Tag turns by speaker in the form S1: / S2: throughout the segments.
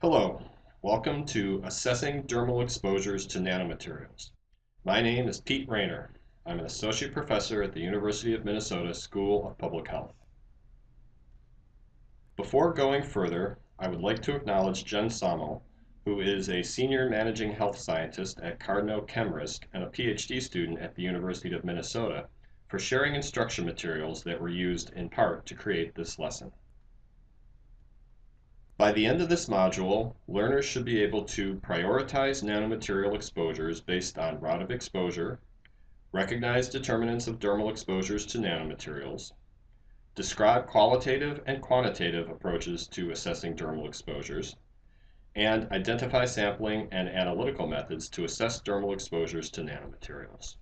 S1: Hello, welcome to Assessing Dermal Exposures to Nanomaterials. My name is Pete Raynor. I'm an Associate Professor at the University of Minnesota School of Public Health. Before going further, I would like to acknowledge Jen Samo, who is a Senior Managing Health Scientist at Cardno ChemRisk and a PhD student at the University of Minnesota, for sharing instruction materials that were used in part to create this lesson. By the end of this module, learners should be able to prioritize nanomaterial exposures based on route of exposure, recognize determinants of dermal exposures to nanomaterials, describe qualitative and quantitative approaches to assessing dermal exposures, and identify sampling and analytical methods to assess dermal exposures to nanomaterials.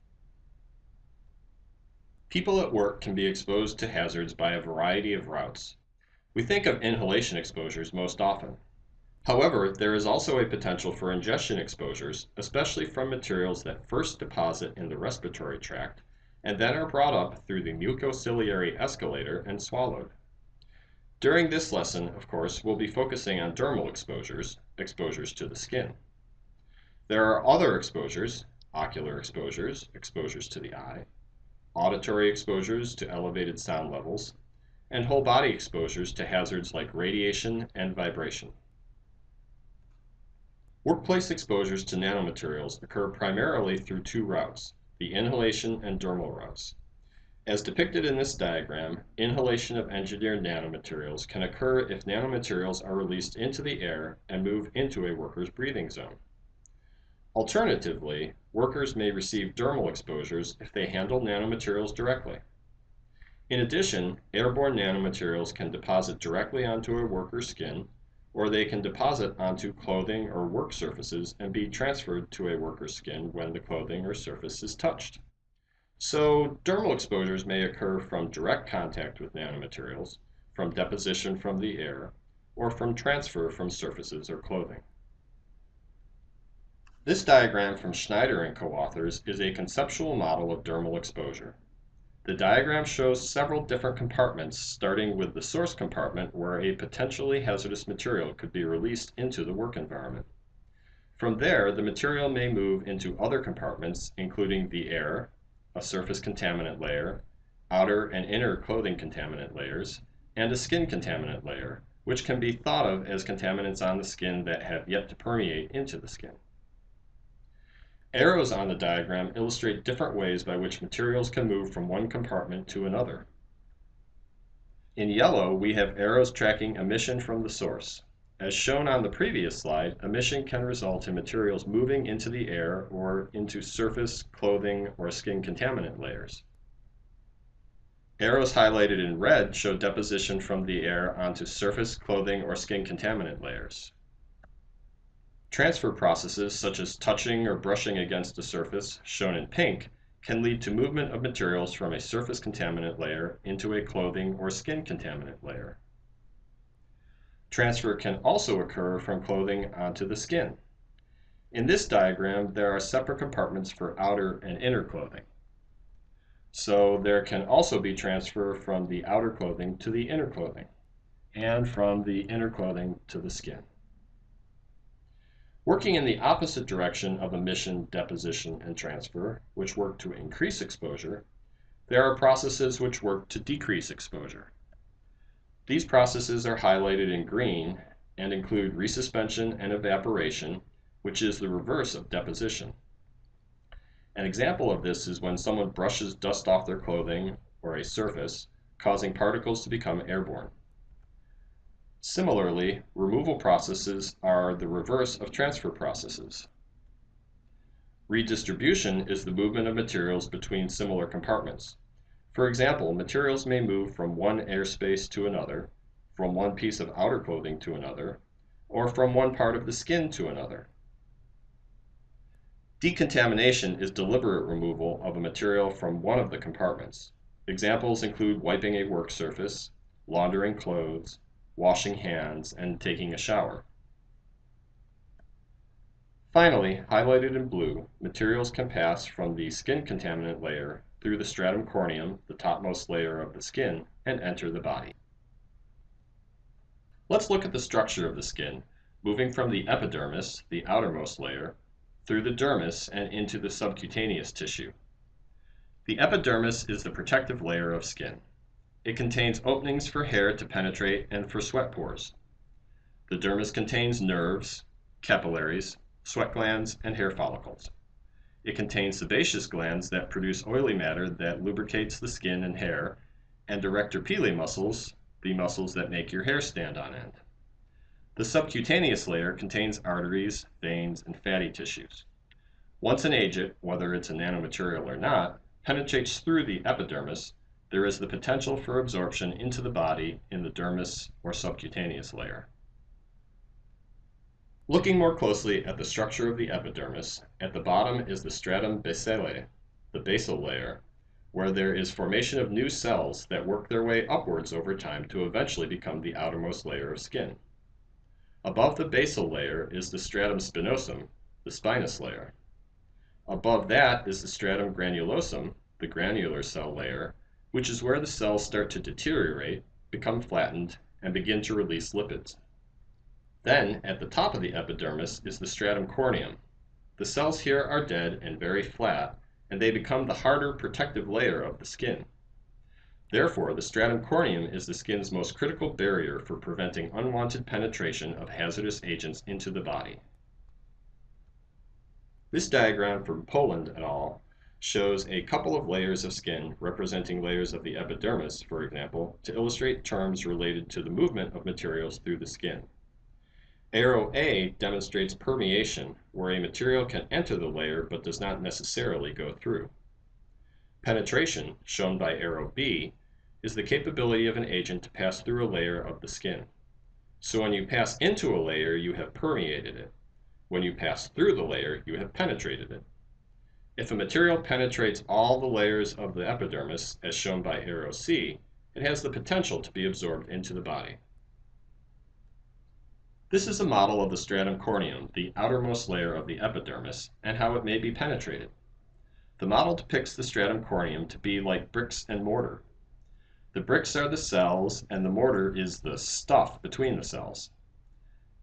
S1: People at work can be exposed to hazards by a variety of routes. We think of inhalation exposures most often. However, there is also a potential for ingestion exposures, especially from materials that first deposit in the respiratory tract and then are brought up through the mucociliary escalator and swallowed. During this lesson, of course, we'll be focusing on dermal exposures, exposures to the skin. There are other exposures, ocular exposures, exposures to the eye, auditory exposures to elevated sound levels, and whole body exposures to hazards like radiation and vibration. Workplace exposures to nanomaterials occur primarily through two routes, the inhalation and dermal routes. As depicted in this diagram, inhalation of engineered nanomaterials can occur if nanomaterials are released into the air and move into a worker's breathing zone. Alternatively, workers may receive dermal exposures if they handle nanomaterials directly. In addition, airborne nanomaterials can deposit directly onto a worker's skin, or they can deposit onto clothing or work surfaces and be transferred to a worker's skin when the clothing or surface is touched. So, dermal exposures may occur from direct contact with nanomaterials, from deposition from the air, or from transfer from surfaces or clothing. This diagram from Schneider and co-authors is a conceptual model of dermal exposure. The diagram shows several different compartments, starting with the source compartment where a potentially hazardous material could be released into the work environment. From there, the material may move into other compartments, including the air, a surface contaminant layer, outer and inner clothing contaminant layers, and a skin contaminant layer, which can be thought of as contaminants on the skin that have yet to permeate into the skin. Arrows on the diagram illustrate different ways by which materials can move from one compartment to another. In yellow, we have arrows tracking emission from the source. As shown on the previous slide, emission can result in materials moving into the air or into surface, clothing, or skin contaminant layers. Arrows highlighted in red show deposition from the air onto surface, clothing, or skin contaminant layers. Transfer processes such as touching or brushing against a surface, shown in pink, can lead to movement of materials from a surface contaminant layer into a clothing or skin contaminant layer. Transfer can also occur from clothing onto the skin. In this diagram, there are separate compartments for outer and inner clothing. So there can also be transfer from the outer clothing to the inner clothing, and from the inner clothing to the skin. Working in the opposite direction of emission, deposition, and transfer, which work to increase exposure, there are processes which work to decrease exposure. These processes are highlighted in green and include resuspension and evaporation, which is the reverse of deposition. An example of this is when someone brushes dust off their clothing or a surface, causing particles to become airborne. Similarly, removal processes are the reverse of transfer processes. Redistribution is the movement of materials between similar compartments. For example, materials may move from one airspace to another, from one piece of outer clothing to another, or from one part of the skin to another. Decontamination is deliberate removal of a material from one of the compartments. Examples include wiping a work surface, laundering clothes, washing hands, and taking a shower. Finally, highlighted in blue, materials can pass from the skin contaminant layer through the stratum corneum, the topmost layer of the skin, and enter the body. Let's look at the structure of the skin, moving from the epidermis, the outermost layer, through the dermis and into the subcutaneous tissue. The epidermis is the protective layer of skin. It contains openings for hair to penetrate and for sweat pores. The dermis contains nerves, capillaries, sweat glands, and hair follicles. It contains sebaceous glands that produce oily matter that lubricates the skin and hair, and arrector pili muscles, the muscles that make your hair stand on end. The subcutaneous layer contains arteries, veins, and fatty tissues. Once an agent, whether it's a nanomaterial or not, penetrates through the epidermis, there is the potential for absorption into the body in the dermis or subcutaneous layer. Looking more closely at the structure of the epidermis, at the bottom is the stratum basale, the basal layer, where there is formation of new cells that work their way upwards over time to eventually become the outermost layer of skin. Above the basal layer is the stratum spinosum, the spinous layer. Above that is the stratum granulosum, the granular cell layer, which is where the cells start to deteriorate, become flattened, and begin to release lipids. Then, at the top of the epidermis is the stratum corneum. The cells here are dead and very flat, and they become the harder protective layer of the skin. Therefore, the stratum corneum is the skin's most critical barrier for preventing unwanted penetration of hazardous agents into the body. This diagram from Poland et al. Shows a couple of layers of skin representing layers of the epidermis, for example, to illustrate terms related to the movement of materials through the skin. Arrow A demonstrates permeation, where a material can enter the layer but does not necessarily go through. Penetration, shown by arrow B, is the capability of an agent to pass through a layer of the skin. So when you pass into a layer, you have permeated it. When you pass through the layer, you have penetrated it. If a material penetrates all the layers of the epidermis, as shown by arrow C, it has the potential to be absorbed into the body. This is a model of the stratum corneum, the outermost layer of the epidermis, and how it may be penetrated. The model depicts the stratum corneum to be like bricks and mortar. The bricks are the cells, and the mortar is the stuff between the cells.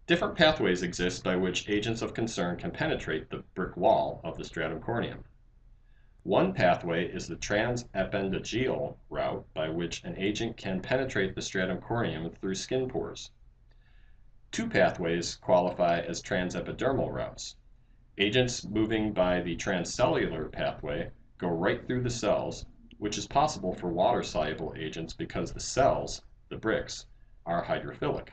S1: Different pathways exist by which agents of concern can penetrate the brick wall of the stratum corneum. One pathway is the transappendageal route by which an agent can penetrate the stratum corneum through skin pores. Two pathways qualify as transepidermal routes. Agents moving by the transcellular pathway go right through the cells, which is possible for water-soluble agents because the cells, the bricks, are hydrophilic.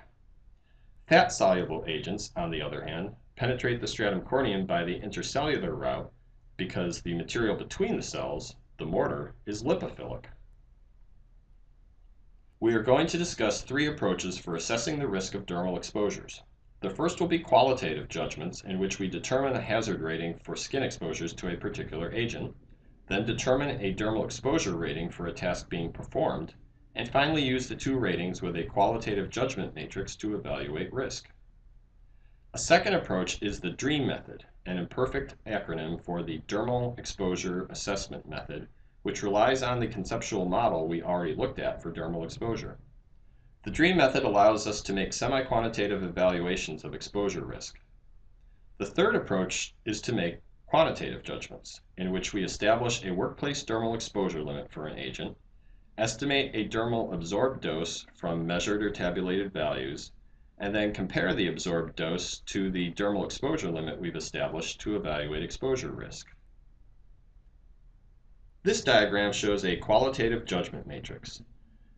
S1: Fat-soluble agents, on the other hand, penetrate the stratum corneum by the intercellular route because the material between the cells, the mortar, is lipophilic. We are going to discuss three approaches for assessing the risk of dermal exposures. The first will be qualitative judgments in which we determine a hazard rating for skin exposures to a particular agent, then determine a dermal exposure rating for a task being performed, and finally use the two ratings with a qualitative judgment matrix to evaluate risk. A second approach is the DREAM method, an imperfect acronym for the Dermal Exposure Assessment Method, which relies on the conceptual model we already looked at for dermal exposure. The DREAM method allows us to make semi-quantitative evaluations of exposure risk. The third approach is to make quantitative judgments, in which we establish a workplace dermal exposure limit for an agent, estimate a dermal absorbed dose from measured or tabulated values, and then compare the absorbed dose to the dermal exposure limit we've established to evaluate exposure risk. This diagram shows a qualitative judgment matrix.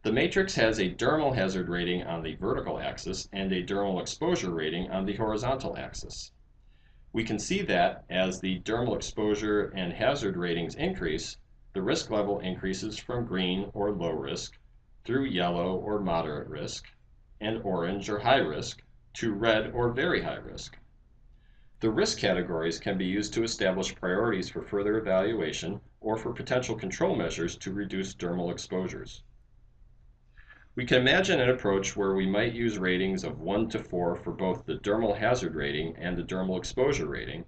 S1: The matrix has a dermal hazard rating on the vertical axis and a dermal exposure rating on the horizontal axis. We can see that as the dermal exposure and hazard ratings increase, the risk level increases from green or low risk through yellow or moderate risk and orange or high risk to red or very high risk. The risk categories can be used to establish priorities for further evaluation or for potential control measures to reduce dermal exposures. We can imagine an approach where we might use ratings of 1 to 4 for both the dermal hazard rating and the dermal exposure rating.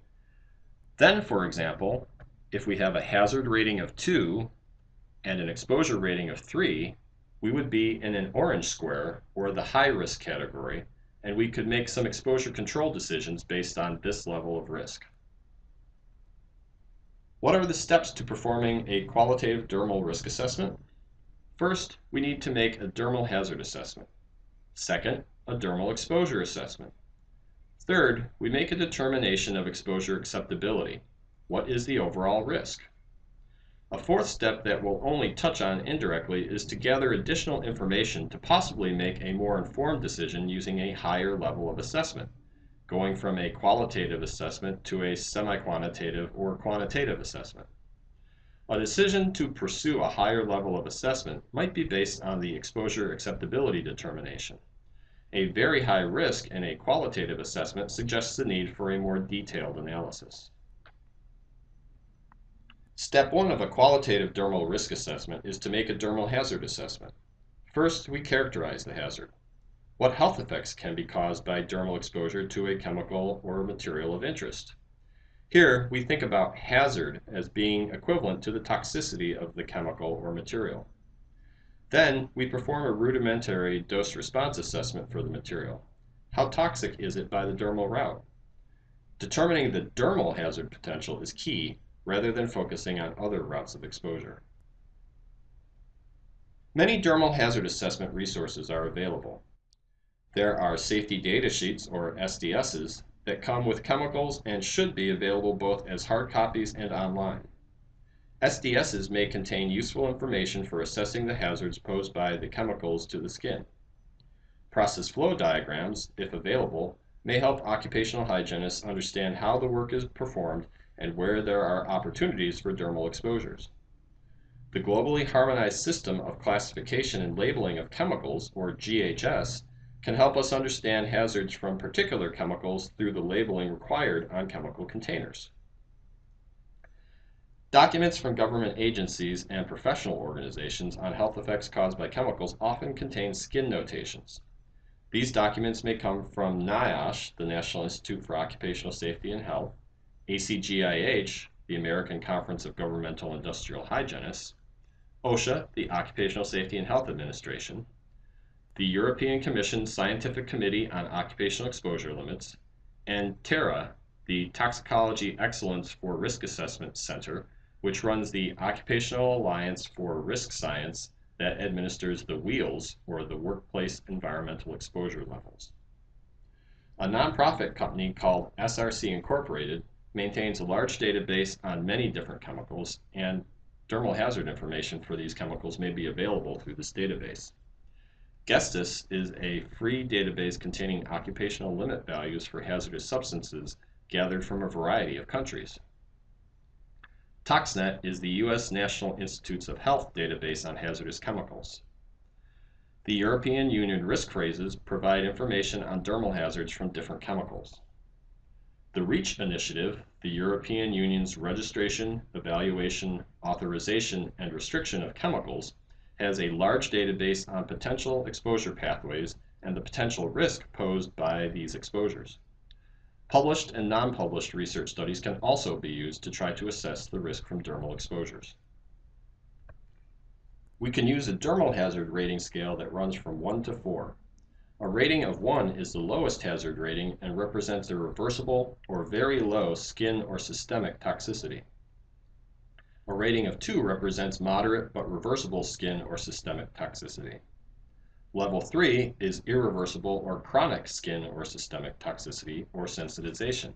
S1: Then, for example, if we have a hazard rating of 2 and an exposure rating of 3, we would be in an orange square, or the high risk category, and we could make some exposure control decisions based on this level of risk. What are the steps to performing a qualitative dermal risk assessment? First, we need to make a dermal hazard assessment. Second, a dermal exposure assessment. Third, we make a determination of exposure acceptability. What is the overall risk? A fourth step that we'll only touch on indirectly is to gather additional information to possibly make a more informed decision using a higher level of assessment, going from a qualitative assessment to a semi-quantitative or quantitative assessment. A decision to pursue a higher level of assessment might be based on the exposure acceptability determination. A very high risk in a qualitative assessment suggests the need for a more detailed analysis. Step one of a qualitative dermal risk assessment is to make a dermal hazard assessment. First, we characterize the hazard. What health effects can be caused by dermal exposure to a chemical or material of interest? Here, we think about hazard as being equivalent to the toxicity of the chemical or material. Then, we perform a rudimentary dose-response assessment for the material. How toxic is it by the dermal route? Determining the dermal hazard potential is key rather than focusing on other routes of exposure. Many dermal hazard assessment resources are available. There are safety data sheets, or SDSs, that come with chemicals and should be available both as hard copies and online. SDSs may contain useful information for assessing the hazards posed by the chemicals to the skin. Process flow diagrams, if available, may help occupational hygienists understand how the work is performed and where there are opportunities for dermal exposures. The globally harmonized system of classification and labeling of chemicals, or GHS, can help us understand hazards from particular chemicals through the labeling required on chemical containers. Documents from government agencies and professional organizations on health effects caused by chemicals often contain skin notations. These documents may come from NIOSH, the National Institute for Occupational Safety and Health, ACGIH, the American Conference of Governmental Industrial Hygienists, OSHA, the Occupational Safety and Health Administration, the European Commission Scientific Committee on Occupational Exposure Limits, and TERA, the Toxicology Excellence for Risk Assessment Center, which runs the Occupational Alliance for Risk Science that administers the WEELS, or the Workplace Environmental Exposure Levels. A nonprofit company called SRC Incorporated maintains a large database on many different chemicals, and dermal hazard information for these chemicals may be available through this database. Gestis is a free database containing occupational limit values for hazardous substances gathered from a variety of countries. ToxNet is the U.S. National Institutes of Health database on hazardous chemicals. The European Union risk phrases provide information on dermal hazards from different chemicals. The REACH initiative, the European Union's registration, evaluation, authorization, and restriction of chemicals, has a large database on potential exposure pathways and the potential risk posed by these exposures. Published and non-published research studies can also be used to try to assess the risk from dermal exposures. We can use a dermal hazard rating scale that runs from 1 to 4. A rating of 1 is the lowest hazard rating and represents a reversible or very low skin or systemic toxicity. A rating of 2 represents moderate but reversible skin or systemic toxicity. Level 3 is irreversible or chronic skin or systemic toxicity or sensitization.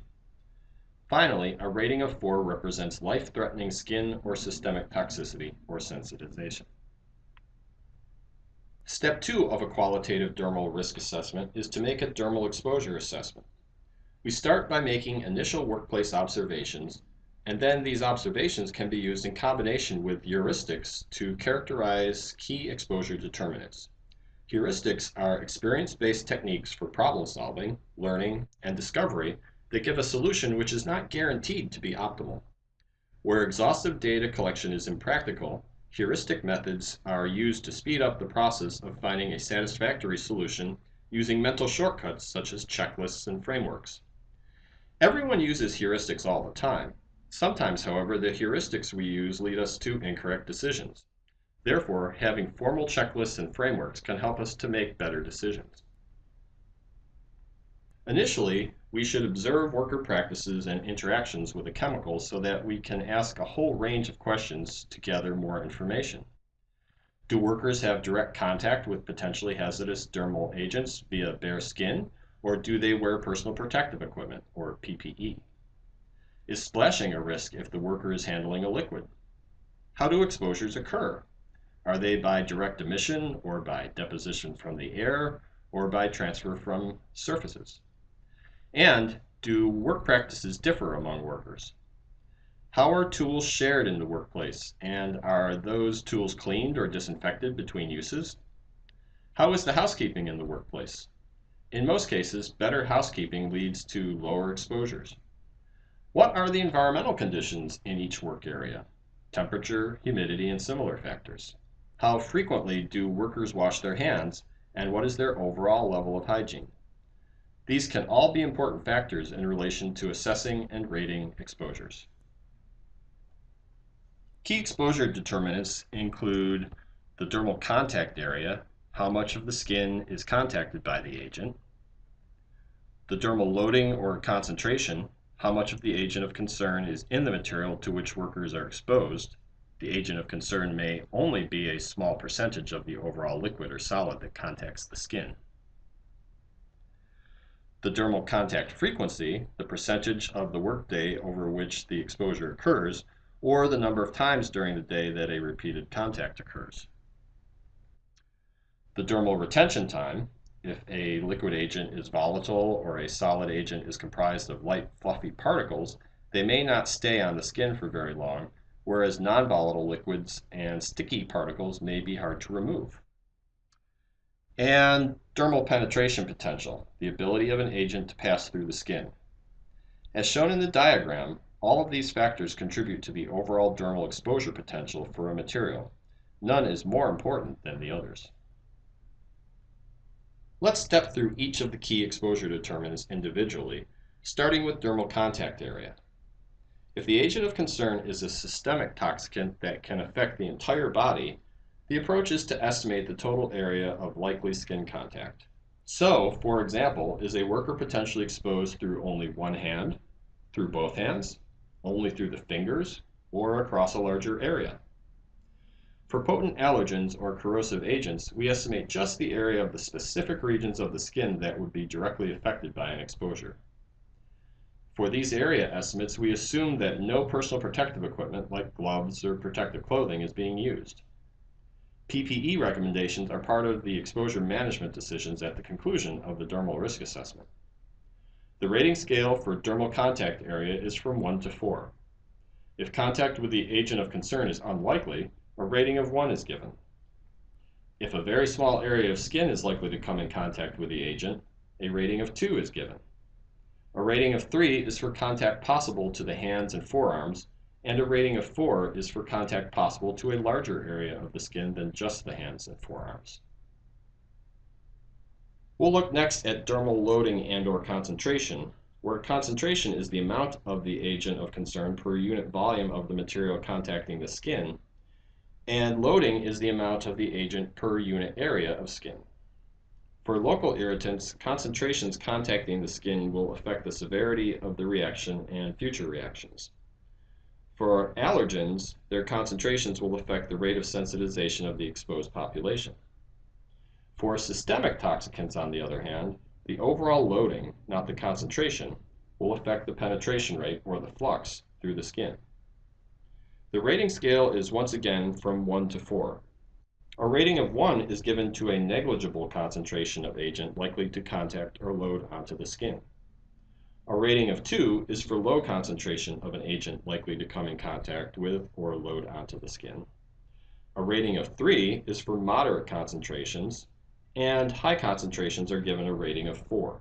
S1: Finally, a rating of 4 represents life-threatening skin or systemic toxicity or sensitization. Step two of a qualitative dermal risk assessment is to make a dermal exposure assessment. We start by making initial workplace observations, and then these observations can be used in combination with heuristics to characterize key exposure determinants. Heuristics are experience-based techniques for problem solving, learning, and discovery that give a solution which is not guaranteed to be optimal. Where exhaustive data collection is impractical, Heuristic methods are used to speed up the process of finding a satisfactory solution using mental shortcuts such as checklists and frameworks. Everyone uses heuristics all the time. Sometimes, however, the heuristics we use lead us to incorrect decisions. Therefore, having formal checklists and frameworks can help us to make better decisions. Initially, we should observe worker practices and interactions with the chemicals so that we can ask a whole range of questions to gather more information. Do workers have direct contact with potentially hazardous dermal agents via bare skin, or do they wear personal protective equipment, or PPE? Is splashing a risk if the worker is handling a liquid? How do exposures occur? Are they by direct emission, or by deposition from the air, or by transfer from surfaces? And do work practices differ among workers? How are tools shared in the workplace, and are those tools cleaned or disinfected between uses? How is the housekeeping in the workplace? In most cases, better housekeeping leads to lower exposures. What are the environmental conditions in each work area? Temperature, humidity, and similar factors. How frequently do workers wash their hands, and what is their overall level of hygiene? These can all be important factors in relation to assessing and rating exposures. Key exposure determinants include the dermal contact area, how much of the skin is contacted by the agent, the dermal loading or concentration, how much of the agent of concern is in the material to which workers are exposed. The agent of concern may only be a small percentage of the overall liquid or solid that contacts the skin. The dermal contact frequency, the percentage of the workday over which the exposure occurs, or the number of times during the day that a repeated contact occurs. The dermal retention time, if a liquid agent is volatile or a solid agent is comprised of light fluffy particles, they may not stay on the skin for very long, whereas non-volatile liquids and sticky particles may be hard to remove. And dermal penetration potential, the ability of an agent to pass through the skin. As shown in the diagram, all of these factors contribute to the overall dermal exposure potential for a material. None is more important than the others. Let's step through each of the key exposure determinants individually, starting with dermal contact area. If the agent of concern is a systemic toxicant that can affect the entire body, the approach is to estimate the total area of likely skin contact. So, for example, is a worker potentially exposed through only one hand, through both hands, only through the fingers, or across a larger area. For potent allergens or corrosive agents, we estimate just the area of the specific regions of the skin that would be directly affected by an exposure. For these area estimates, we assume that no personal protective equipment like gloves or protective clothing is being used. PPE recommendations are part of the exposure management decisions at the conclusion of the dermal risk assessment. The rating scale for dermal contact area is from 1 to 4. If contact with the agent of concern is unlikely, a rating of 1 is given. If a very small area of skin is likely to come in contact with the agent, a rating of 2 is given. A rating of 3 is for contact possible to the hands and forearms, and a rating of 4 is for contact possible to a larger area of the skin than just the hands and forearms. We'll look next at dermal loading and or concentration, where concentration is the amount of the agent of concern per unit volume of the material contacting the skin, and loading is the amount of the agent per unit area of skin. For local irritants, concentrations contacting the skin will affect the severity of the reaction and future reactions. For allergens, their concentrations will affect the rate of sensitization of the exposed population. For systemic toxicants, on the other hand, the overall loading, not the concentration, will affect the penetration rate, or the flux, through the skin. The rating scale is once again from 1 to 4. A rating of 1 is given to a negligible concentration of agent likely to contact or load onto the skin. A rating of 2 is for low concentration of an agent likely to come in contact with or load onto the skin. A rating of 3 is for moderate concentrations, and high concentrations are given a rating of 4.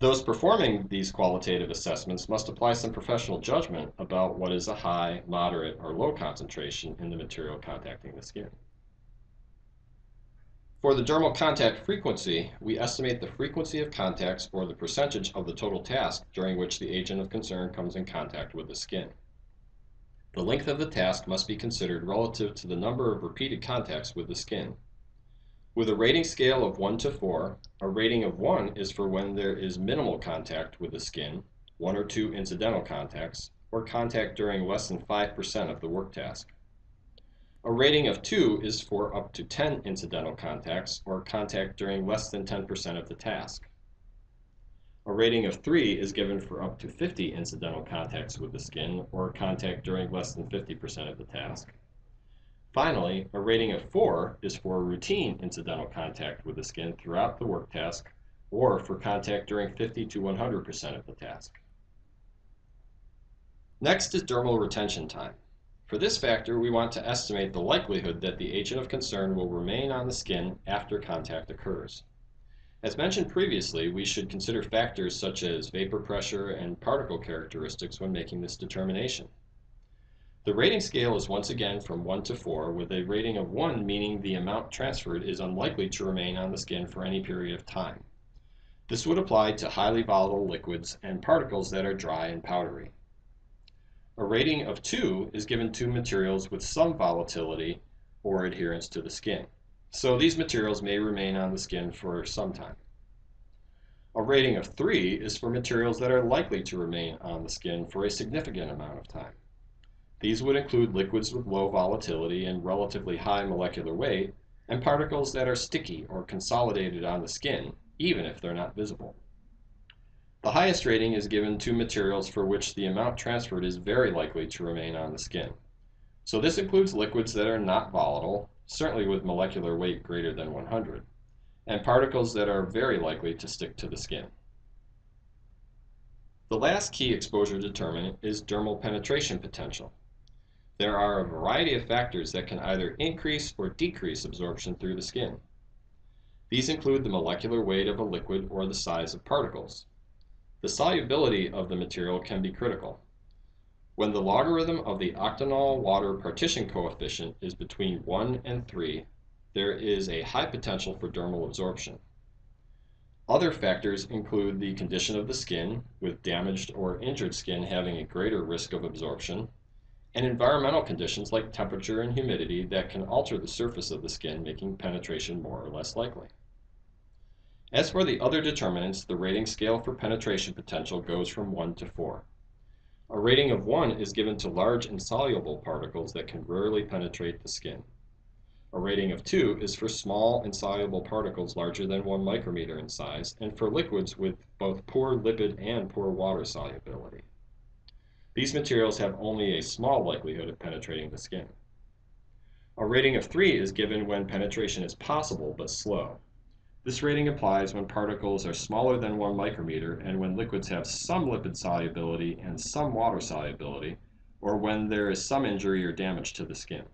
S1: Those performing these qualitative assessments must apply some professional judgment about what is a high, moderate, or low concentration in the material contacting the skin. For the dermal contact frequency, we estimate the frequency of contacts or the percentage of the total task during which the agent of concern comes in contact with the skin. The length of the task must be considered relative to the number of repeated contacts with the skin. With a rating scale of 1 to 4, a rating of 1 is for when there is minimal contact with the skin, one or two incidental contacts, or contact during less than 5% of the work task. A rating of 2 is for up to 10 incidental contacts or contact during less than 10% of the task. A rating of 3 is given for up to 50 incidental contacts with the skin or contact during less than 50% of the task. Finally, a rating of 4 is for routine incidental contact with the skin throughout the work task or for contact during 50 to 100% of the task. Next is dermal retention time. For this factor, we want to estimate the likelihood that the agent of concern will remain on the skin after contact occurs. As mentioned previously, we should consider factors such as vapor pressure and particle characteristics when making this determination. The rating scale is once again from 1 to 4, with a rating of 1 meaning the amount transferred is unlikely to remain on the skin for any period of time. This would apply to highly volatile liquids and particles that are dry and powdery. A rating of 2 is given to materials with some volatility or adherence to the skin. So these materials may remain on the skin for some time. A rating of 3 is for materials that are likely to remain on the skin for a significant amount of time. These would include liquids with low volatility and relatively high molecular weight, and particles that are sticky or consolidated on the skin, even if they're not visible. The highest rating is given to materials for which the amount transferred is very likely to remain on the skin. So this includes liquids that are not volatile, certainly with molecular weight greater than 100, and particles that are very likely to stick to the skin. The last key exposure determinant is dermal penetration potential. There are a variety of factors that can either increase or decrease absorption through the skin. These include the molecular weight of a liquid or the size of particles. The solubility of the material can be critical. When the logarithm of the octanol water partition coefficient is between 1 and 3, there is a high potential for dermal absorption. Other factors include the condition of the skin, with damaged or injured skin having a greater risk of absorption, and environmental conditions like temperature and humidity that can alter the surface of the skin, making penetration more or less likely. As for the other determinants, the rating scale for penetration potential goes from 1 to 4. A rating of 1 is given to large insoluble particles that can rarely penetrate the skin. A rating of 2 is for small insoluble particles larger than 1 micrometer in size and for liquids with both poor lipid and poor water solubility. These materials have only a small likelihood of penetrating the skin. A rating of 3 is given when penetration is possible but slow. This rating applies when particles are smaller than 1 micrometer and when liquids have some lipid solubility and some water solubility, or when there is some injury or damage to the skin.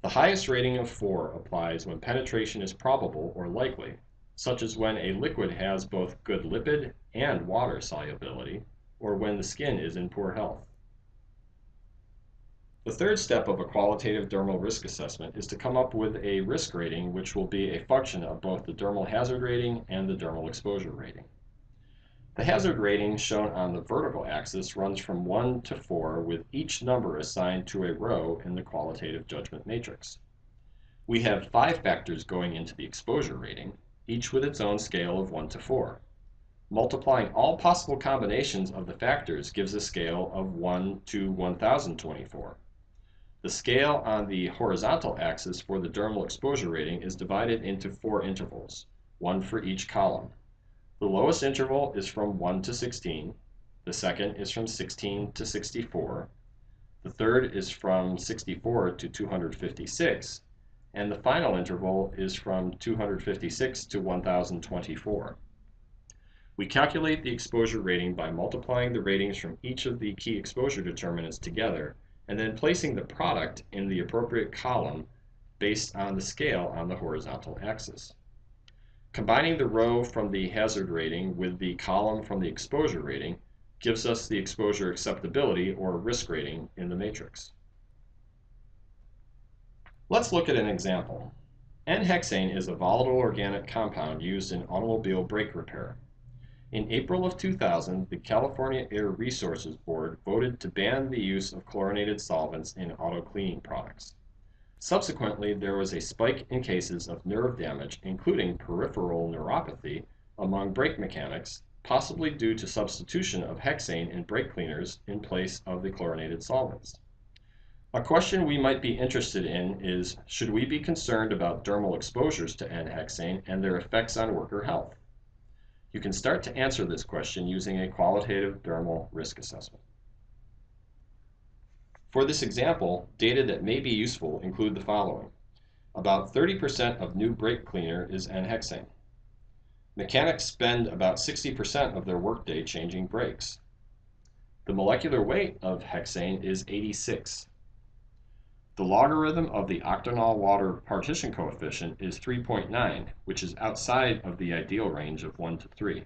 S1: The highest rating of 4 applies when penetration is probable or likely, such as when a liquid has both good lipid and water solubility, or when the skin is in poor health. The third step of a qualitative dermal risk assessment is to come up with a risk rating which will be a function of both the dermal hazard rating and the dermal exposure rating. The hazard rating shown on the vertical axis runs from 1 to 4 with each number assigned to a row in the qualitative judgment matrix. We have five factors going into the exposure rating, each with its own scale of 1 to 4. Multiplying all possible combinations of the factors gives a scale of 1 to 1024. The scale on the horizontal axis for the dermal exposure rating is divided into four intervals, one for each column. The lowest interval is from 1 to 16, the second is from 16 to 64, the third is from 64 to 256, and the final interval is from 256 to 1024. We calculate the exposure rating by multiplying the ratings from each of the key exposure determinants together and then placing the product in the appropriate column based on the scale on the horizontal axis. Combining the row from the hazard rating with the column from the exposure rating gives us the exposure acceptability or risk rating in the matrix. Let's look at an example. N-hexane is a volatile organic compound used in automobile brake repair. In April of 2000, the California Air Resources Board voted to ban the use of chlorinated solvents in auto cleaning products. Subsequently, there was a spike in cases of nerve damage, including peripheral neuropathy, among brake mechanics, possibly due to substitution of hexane in brake cleaners in place of the chlorinated solvents. A question we might be interested in is, should we be concerned about dermal exposures to N-hexane and their effects on worker health? You can start to answer this question using a qualitative dermal risk assessment. For this example, data that may be useful include the following. About 30% of new brake cleaner is N-hexane. Mechanics spend about 60% of their workday changing brakes. The molecular weight of hexane is 86. The logarithm of the octanol water partition coefficient is 3.9, which is outside of the ideal range of 1 to 3.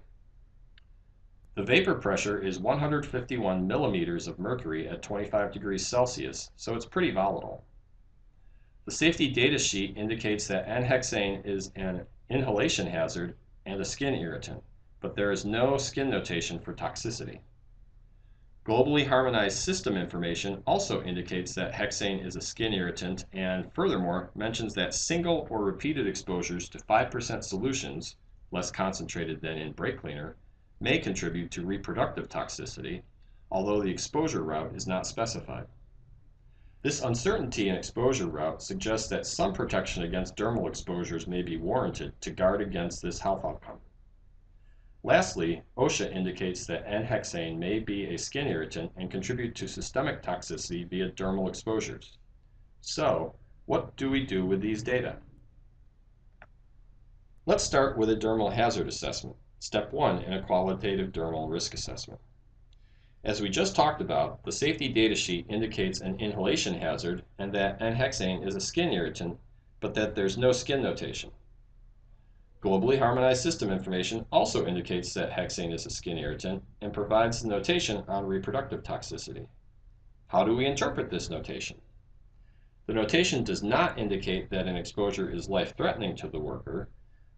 S1: The vapor pressure is 151 millimeters of mercury at 25 degrees Celsius, so it's pretty volatile. The safety data sheet indicates that N-hexane is an inhalation hazard and a skin irritant, but there is no skin notation for toxicity. Globally harmonized system information also indicates that hexane is a skin irritant and furthermore mentions that single or repeated exposures to 5% solutions, less concentrated than in brake cleaner, may contribute to reproductive toxicity, although the exposure route is not specified. This uncertainty in exposure route suggests that some protection against dermal exposures may be warranted to guard against this health outcome. Lastly, OSHA indicates that N-hexane may be a skin irritant and contribute to systemic toxicity via dermal exposures. So, what do we do with these data? Let's start with a dermal hazard assessment. Step 1 in a qualitative dermal risk assessment. As we just talked about, the safety data sheet indicates an inhalation hazard and that N-hexane is a skin irritant, but that there's no skin notation. Globally harmonized system information also indicates that hexane is a skin irritant and provides notation on reproductive toxicity. How do we interpret this notation? The notation does not indicate that an exposure is life-threatening to the worker,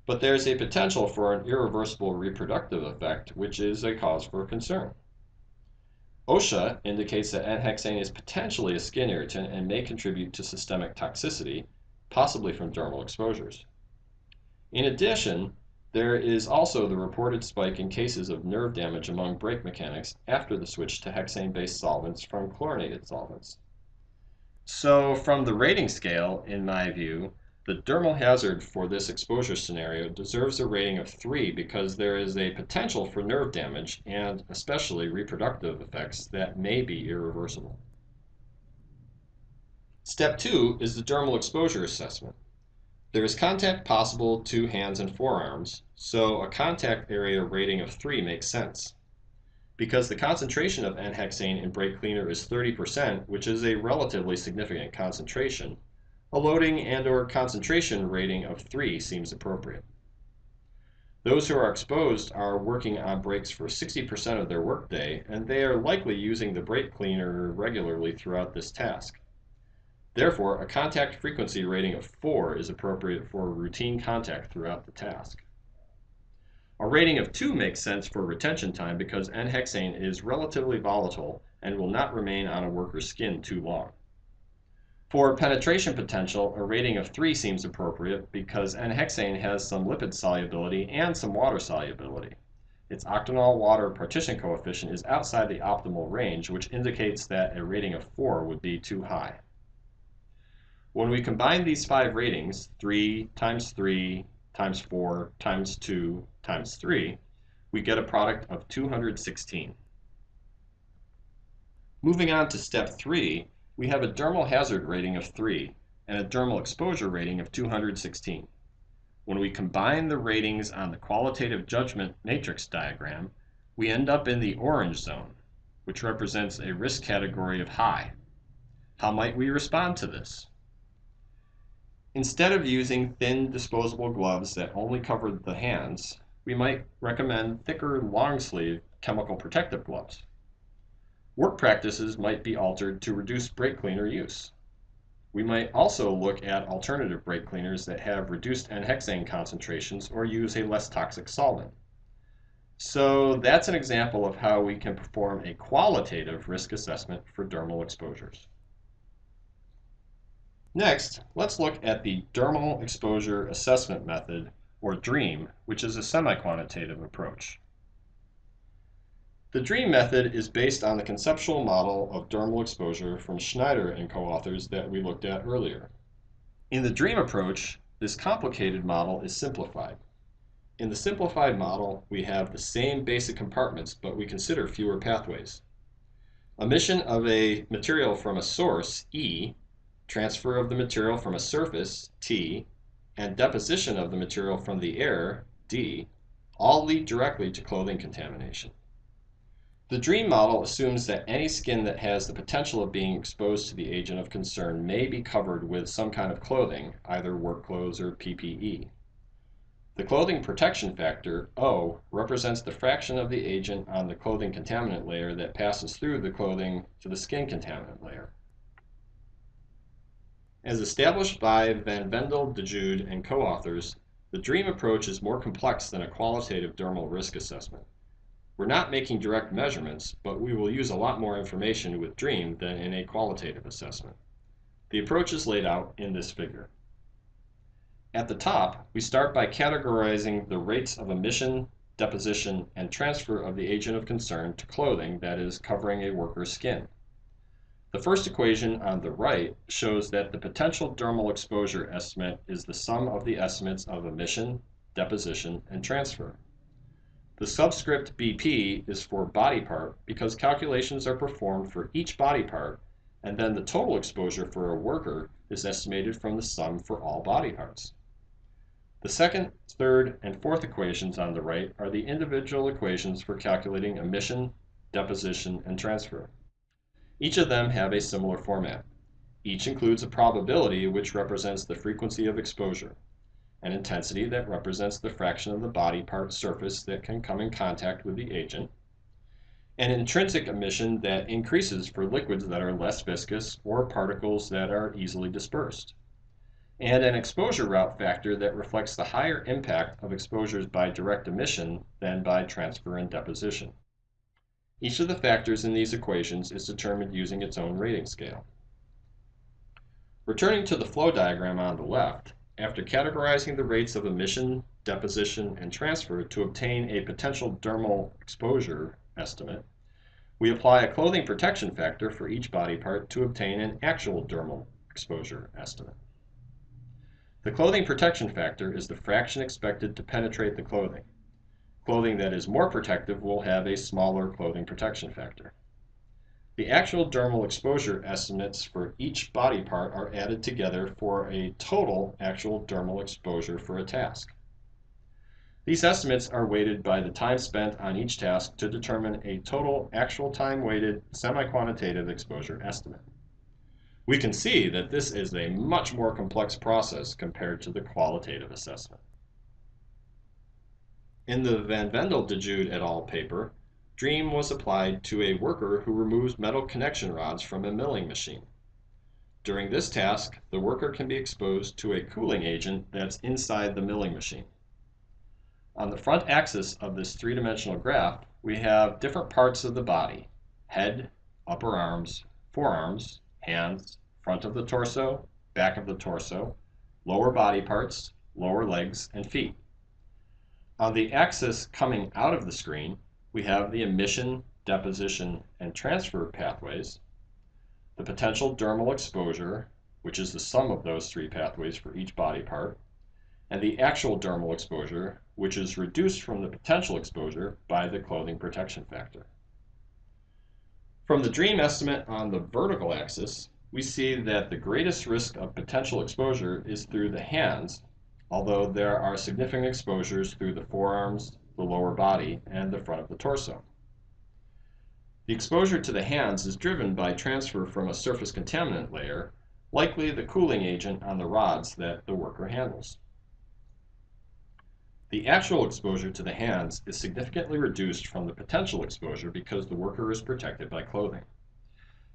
S1: but there is a potential for an irreversible reproductive effect, which is a cause for concern. OSHA indicates that N-hexane is potentially a skin irritant and may contribute to systemic toxicity, possibly from dermal exposures. In addition, there is also the reported spike in cases of nerve damage among brake mechanics after the switch to hexane-based solvents from chlorinated solvents. So from the rating scale, in my view, the dermal hazard for this exposure scenario deserves a rating of 3 because there is a potential for nerve damage and especially reproductive effects that may be irreversible. Step 2 is the dermal exposure assessment. There is contact possible to hands and forearms, so a contact area rating of 3 makes sense. Because the concentration of N-hexane in brake cleaner is 30%, which is a relatively significant concentration, a loading and or concentration rating of 3 seems appropriate. Those who are exposed are working on brakes for 60% of their workday, and they are likely using the brake cleaner regularly throughout this task. Therefore, a contact frequency rating of 4 is appropriate for routine contact throughout the task. A rating of 2 makes sense for retention time because N-hexane is relatively volatile and will not remain on a worker's skin too long. For penetration potential, a rating of 3 seems appropriate because N-hexane has some lipid solubility and some water solubility. Its octanol water partition coefficient is outside the optimal range, which indicates that a rating of 4 would be too high. When we combine these five ratings, 3 times 3 times 4 times 2 times 3, we get a product of 216. Moving on to step 3, we have a dermal hazard rating of 3 and a dermal exposure rating of 216. When we combine the ratings on the qualitative judgment matrix diagram, we end up in the orange zone, which represents a risk category of high. How might we respond to this? Instead of using thin disposable gloves that only cover the hands, we might recommend thicker long sleeve chemical protective gloves. Work practices might be altered to reduce brake cleaner use. We might also look at alternative brake cleaners that have reduced N-hexane concentrations or use a less toxic solvent. So that's an example of how we can perform a qualitative risk assessment for dermal exposures. Next, let's look at the Dermal Exposure Assessment Method, or DREAM, which is a semi-quantitative approach. The DREAM method is based on the conceptual model of dermal exposure from Schneider and co-authors that we looked at earlier. In the DREAM approach, this complicated model is simplified. In the simplified model, we have the same basic compartments, but we consider fewer pathways. Emission of a material from a source, E, transfer of the material from a surface, T, and deposition of the material from the air, D, all lead directly to clothing contamination. The DREAM model assumes that any skin that has the potential of being exposed to the agent of concern may be covered with some kind of clothing, either work clothes or PPE. The clothing protection factor, O, represents the fraction of the agent on the clothing contaminant layer that passes through the clothing to the skin contaminant layer. As established by Van Vendel, DeJude, and co-authors, the DREAM approach is more complex than a qualitative dermal risk assessment. We're not making direct measurements, but we will use a lot more information with DREAM than in a qualitative assessment. The approach is laid out in this figure. At the top, we start by categorizing the rates of emission, deposition, and transfer of the agent of concern to clothing that is covering a worker's skin. The first equation on the right shows that the potential dermal exposure estimate is the sum of the estimates of emission, deposition, and transfer. The subscript BP is for body part because calculations are performed for each body part, and then the total exposure for a worker is estimated from the sum for all body parts. The second, third, and fourth equations on the right are the individual equations for calculating emission, deposition, and transfer. Each of them have a similar format. Each includes a probability which represents the frequency of exposure, an intensity that represents the fraction of the body part surface that can come in contact with the agent, an intrinsic emission that increases for liquids that are less viscous or particles that are easily dispersed, and an exposure route factor that reflects the higher impact of exposures by direct emission than by transfer and deposition. Each of the factors in these equations is determined using its own rating scale. Returning to the flow diagram on the left, after categorizing the rates of emission, deposition, and transfer to obtain a potential dermal exposure estimate, we apply a clothing protection factor for each body part to obtain an actual dermal exposure estimate. The clothing protection factor is the fraction expected to penetrate the clothing. Clothing that is more protective will have a smaller clothing protection factor. The actual dermal exposure estimates for each body part are added together for a total actual dermal exposure for a task. These estimates are weighted by the time spent on each task to determine a total actual time weighted semi-quantitative exposure estimate. We can see that this is a much more complex process compared to the qualitative assessment. In the Van Vendel DeJude et al. paper, DREAM was applied to a worker who removes metal connection rods from a milling machine. During this task, the worker can be exposed to a cooling agent that's inside the milling machine. On the front axis of this three-dimensional graph, we have different parts of the body, head, upper arms, forearms, hands, front of the torso, back of the torso, lower body parts, lower legs, and feet. On the axis coming out of the screen, we have the emission, deposition, and transfer pathways, the potential dermal exposure, which is the sum of those three pathways for each body part, and the actual dermal exposure, which is reduced from the potential exposure by the clothing protection factor. From the DREAM estimate on the vertical axis, we see that the greatest risk of potential exposure is through the hands although there are significant exposures through the forearms, the lower body, and the front of the torso. The exposure to the hands is driven by transfer from a surface contaminant layer, likely the cooling agent on the rods that the worker handles. The actual exposure to the hands is significantly reduced from the potential exposure because the worker is protected by clothing.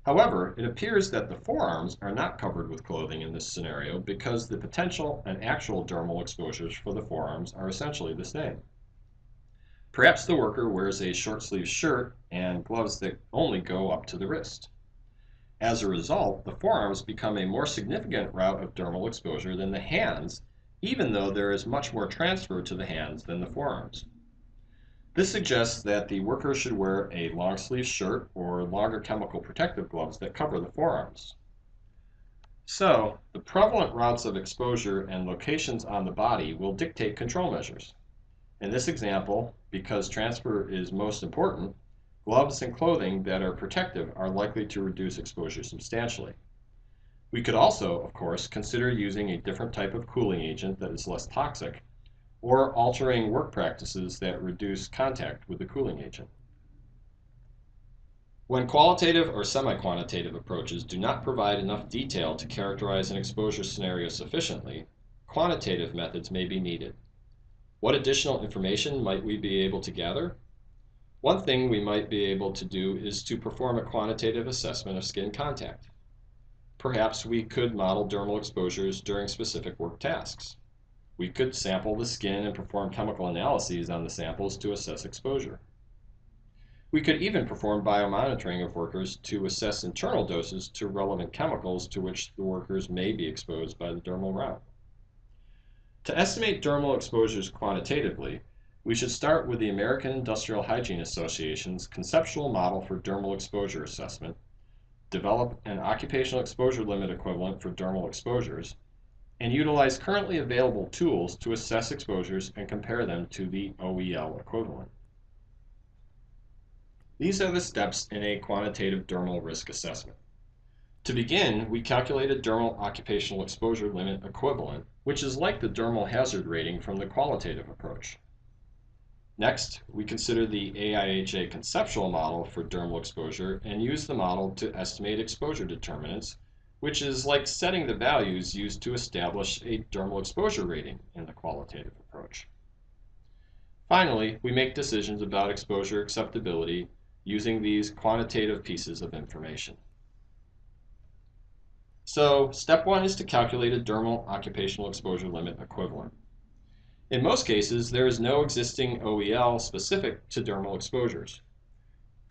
S1: However, it appears that the forearms are not covered with clothing in this scenario because the potential and actual dermal exposures for the forearms are essentially the same. Perhaps the worker wears a short sleeve shirt and gloves that only go up to the wrist. As a result, the forearms become a more significant route of dermal exposure than the hands, even though there is much more transfer to the hands than the forearms. This suggests that the worker should wear a long sleeve shirt or longer chemical protective gloves that cover the forearms. So, the prevalent routes of exposure and locations on the body will dictate control measures. In this example, because transfer is most important, Gloves and clothing that are protective are likely to reduce exposure substantially. We could also, of course, consider using a different type of cooling agent that is less toxic, or altering work practices that reduce contact with the cooling agent. When qualitative or semi-quantitative approaches do not provide enough detail to characterize an exposure scenario sufficiently, quantitative methods may be needed. What additional information might we be able to gather? One thing we might be able to do is to perform a quantitative assessment of skin contact. Perhaps we could model dermal exposures during specific work tasks. We could sample the skin and perform chemical analyses on the samples to assess exposure. We could even perform biomonitoring of workers to assess internal doses to relevant chemicals to which the workers may be exposed by the dermal route. To estimate dermal exposures quantitatively, we should start with the American Industrial Hygiene Association's conceptual model for dermal exposure assessment, develop an occupational exposure limit equivalent for dermal exposures, and utilize currently available tools to assess exposures and compare them to the OEL equivalent. These are the steps in a quantitative dermal risk assessment. To begin, we calculate a dermal occupational exposure limit equivalent, which is like the dermal hazard rating from the qualitative approach. Next, we consider the AIHA conceptual model for dermal exposure and use the model to estimate exposure determinants, which is like setting the values used to establish a dermal exposure rating in the qualitative approach. Finally, we make decisions about exposure acceptability using these quantitative pieces of information. So, step one is to calculate a dermal occupational exposure limit equivalent. In most cases, there is no existing OEL specific to dermal exposures.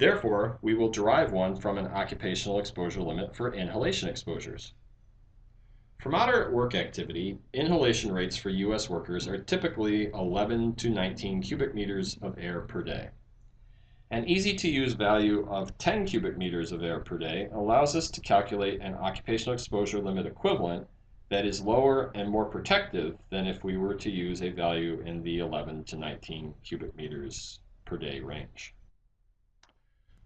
S1: Therefore, we will derive one from an occupational exposure limit for inhalation exposures. For moderate work activity, inhalation rates for U.S. workers are typically 11 to 19 cubic meters of air per day. An easy-to-use value of 10 cubic meters of air per day allows us to calculate an occupational exposure limit equivalent that is lower and more protective than if we were to use a value in the 11 to 19 cubic meters per day range.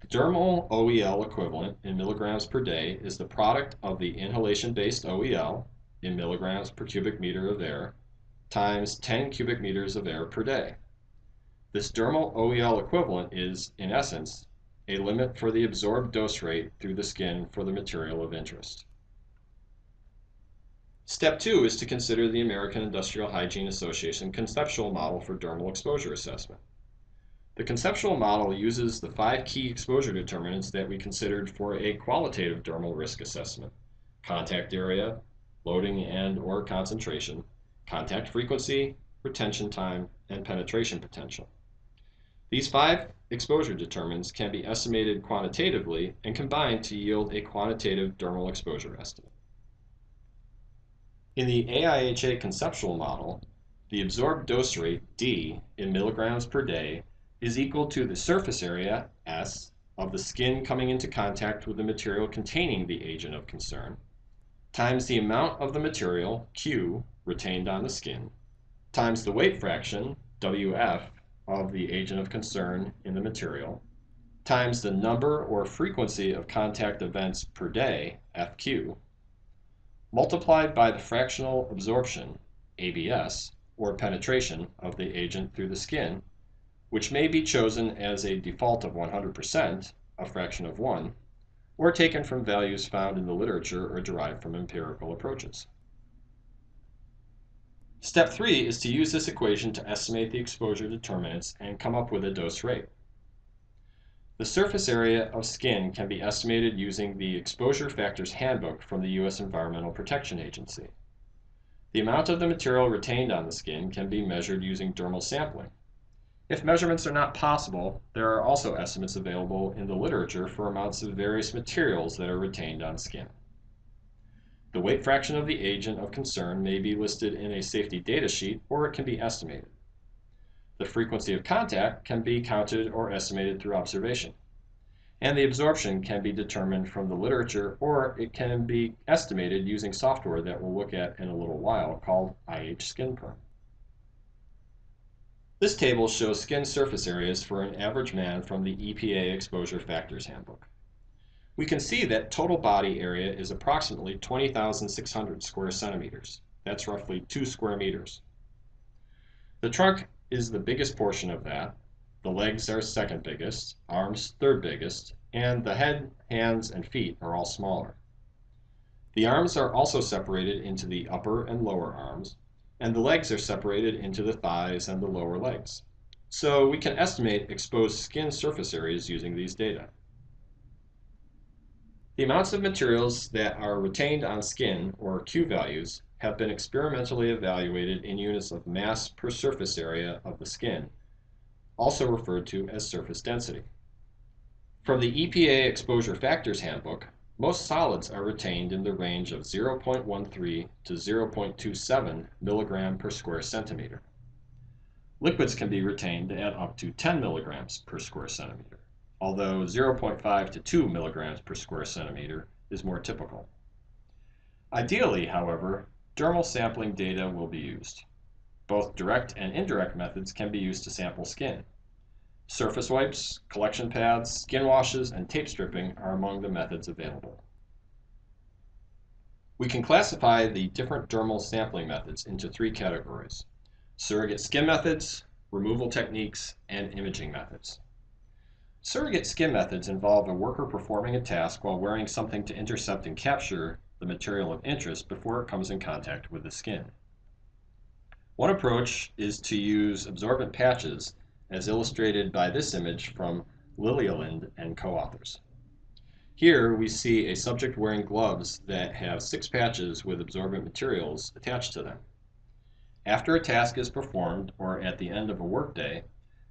S1: The dermal OEL equivalent in milligrams per day is the product of the inhalation-based OEL in milligrams per cubic meter of air times 10 cubic meters of air per day. This dermal OEL equivalent is, in essence, a limit for the absorbed dose rate through the skin for the material of interest. Step two is to consider the American Industrial Hygiene Association conceptual model for dermal exposure assessment. The conceptual model uses the five key exposure determinants that we considered for a qualitative dermal risk assessment. Contact area, loading and or concentration, contact frequency, retention time, and penetration potential. These five exposure determinants can be estimated quantitatively and combined to yield a quantitative dermal exposure estimate. In the AIHA conceptual model, the absorbed dose rate, D, in milligrams per day is equal to the surface area, S, of the skin coming into contact with the material containing the agent of concern, times the amount of the material, Q, retained on the skin, times the weight fraction, WF, of the agent of concern in the material, times the number or frequency of contact events per day, FQ, multiplied by the fractional absorption, ABS, or penetration of the agent through the skin, which may be chosen as a default of 100%, a fraction of 1, or taken from values found in the literature or derived from empirical approaches. Step 3 is to use this equation to estimate the exposure determinants and come up with a dose rate. The surface area of skin can be estimated using the Exposure Factors Handbook from the U.S. Environmental Protection Agency. The amount of the material retained on the skin can be measured using dermal sampling. If measurements are not possible, there are also estimates available in the literature for amounts of various materials that are retained on skin. The weight fraction of the agent of concern may be listed in a safety data sheet or it can be estimated. The frequency of contact can be counted or estimated through observation. And the absorption can be determined from the literature or it can be estimated using software that we'll look at in a little while called IH Skin Perm. This table shows skin surface areas for an average man from the EPA Exposure Factors Handbook. We can see that total body area is approximately 20,600 square centimeters. That's roughly 2 square meters. The trunk is the biggest portion of that. The legs are second biggest, arms third biggest, and the head, hands, and feet are all smaller. The arms are also separated into the upper and lower arms, and the legs are separated into the thighs and the lower legs. So we can estimate exposed skin surface areas using these data. The amounts of materials that are retained on skin, or Q values, have been experimentally evaluated in units of mass per surface area of the skin, also referred to as surface density. From the EPA Exposure Factors Handbook, most solids are retained in the range of 0.13 to 0.27 milligram per square centimeter. Liquids can be retained at up to 10 milligrams per square centimeter, although 0.5 to 2 milligrams per square centimeter is more typical. Ideally, however, dermal sampling data will be used. Both direct and indirect methods can be used to sample skin. Surface wipes, collection pads, skin washes, and tape stripping are among the methods available. We can classify the different dermal sampling methods into three categories. Surrogate skin methods, removal techniques, and imaging methods. Surrogate skin methods involve a worker performing a task while wearing something to intercept and capture the material of interest before it comes in contact with the skin. One approach is to use absorbent patches as illustrated by this image from Liljeland and co-authors. Here we see a subject wearing gloves that have six patches with absorbent materials attached to them. After a task is performed or at the end of a workday,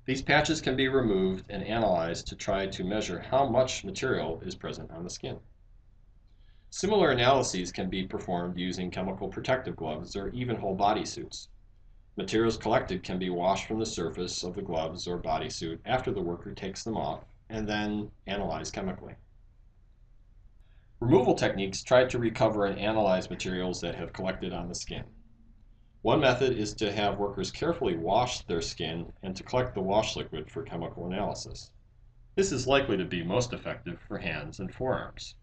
S1: these patches can be removed and analyzed to try to measure how much material is present on the skin. Similar analyses can be performed using chemical protective gloves or even whole body suits. Materials collected can be washed from the surface of the gloves or bodysuit after the worker takes them off and then analyzed chemically. Removal techniques try to recover and analyze materials that have collected on the skin. One method is to have workers carefully wash their skin and to collect the wash liquid for chemical analysis. This is likely to be most effective for hands and forearms.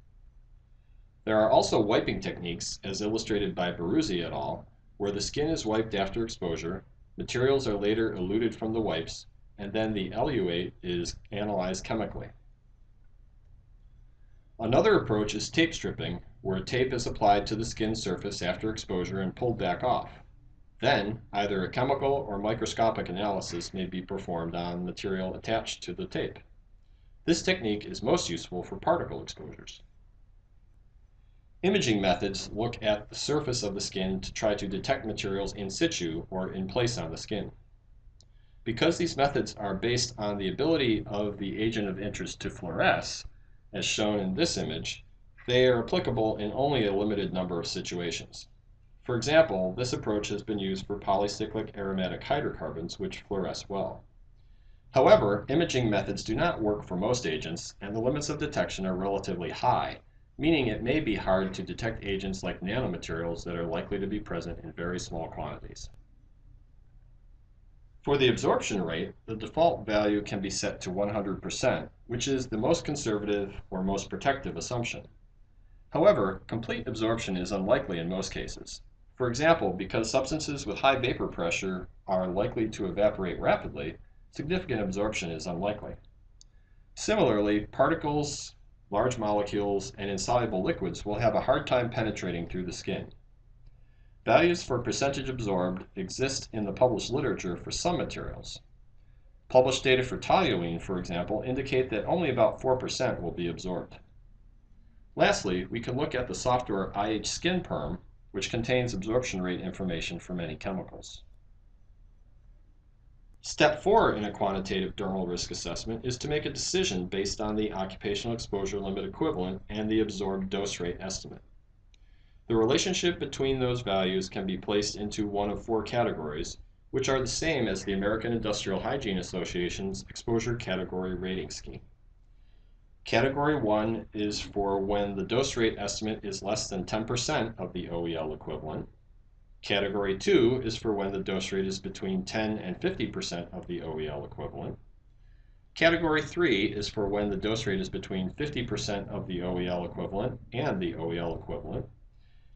S1: There are also wiping techniques, as illustrated by Baruzzi et al., where the skin is wiped after exposure, materials are later eluted from the wipes, and then the eluate is analyzed chemically. Another approach is tape stripping, where tape is applied to the skin surface after exposure and pulled back off. Then, either a chemical or microscopic analysis may be performed on material attached to the tape. This technique is most useful for particle exposures. Imaging methods look at the surface of the skin to try to detect materials in situ or in place on the skin. Because these methods are based on the ability of the agent of interest to fluoresce, as shown in this image, they are applicable in only a limited number of situations. For example, this approach has been used for polycyclic aromatic hydrocarbons which fluoresce well. However, imaging methods do not work for most agents, and the limits of detection are relatively high, meaning it may be hard to detect agents like nanomaterials that are likely to be present in very small quantities. For the absorption rate, the default value can be set to 100%, which is the most conservative or most protective assumption. However, complete absorption is unlikely in most cases. For example, because substances with high vapor pressure are likely to evaporate rapidly, significant absorption is unlikely. Similarly, particles large molecules, and insoluble liquids will have a hard time penetrating through the skin. Values for percentage absorbed exist in the published literature for some materials. Published data for toluene, for example, indicate that only about 4% will be absorbed. Lastly, we can look at the software IH Skin Perm, which contains absorption rate information for many chemicals. Step 4 in a quantitative dermal risk assessment is to make a decision based on the occupational exposure limit equivalent and the absorbed dose rate estimate. The relationship between those values can be placed into one of four categories, which are the same as the American Industrial Hygiene Association's exposure category rating scheme. Category 1 is for when the dose rate estimate is less than 10% of the OEL equivalent. Category 2 is for when the dose rate is between 10 and 50% of the OEL equivalent. Category 3 is for when the dose rate is between 50% of the OEL equivalent and the OEL equivalent.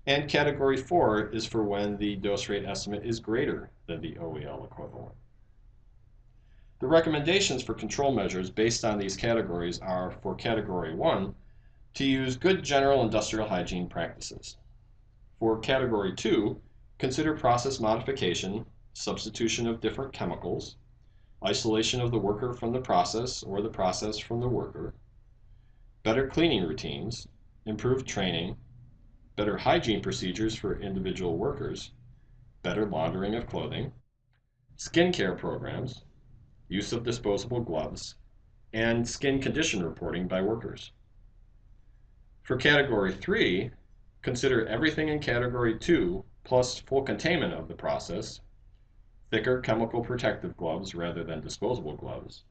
S1: And category 4 is for when the dose rate estimate is greater than the OEL equivalent. The recommendations for control measures based on these categories are for category 1 to use good general industrial hygiene practices. For category 2, consider process modification, substitution of different chemicals, isolation of the worker from the process or the process from the worker, better cleaning routines, improved training, better hygiene procedures for individual workers, better laundering of clothing, skin care programs, use of disposable gloves, and skin condition reporting by workers. For Category 3, consider everything in Category 2 plus full containment of the process, thicker chemical protective gloves rather than disposable gloves,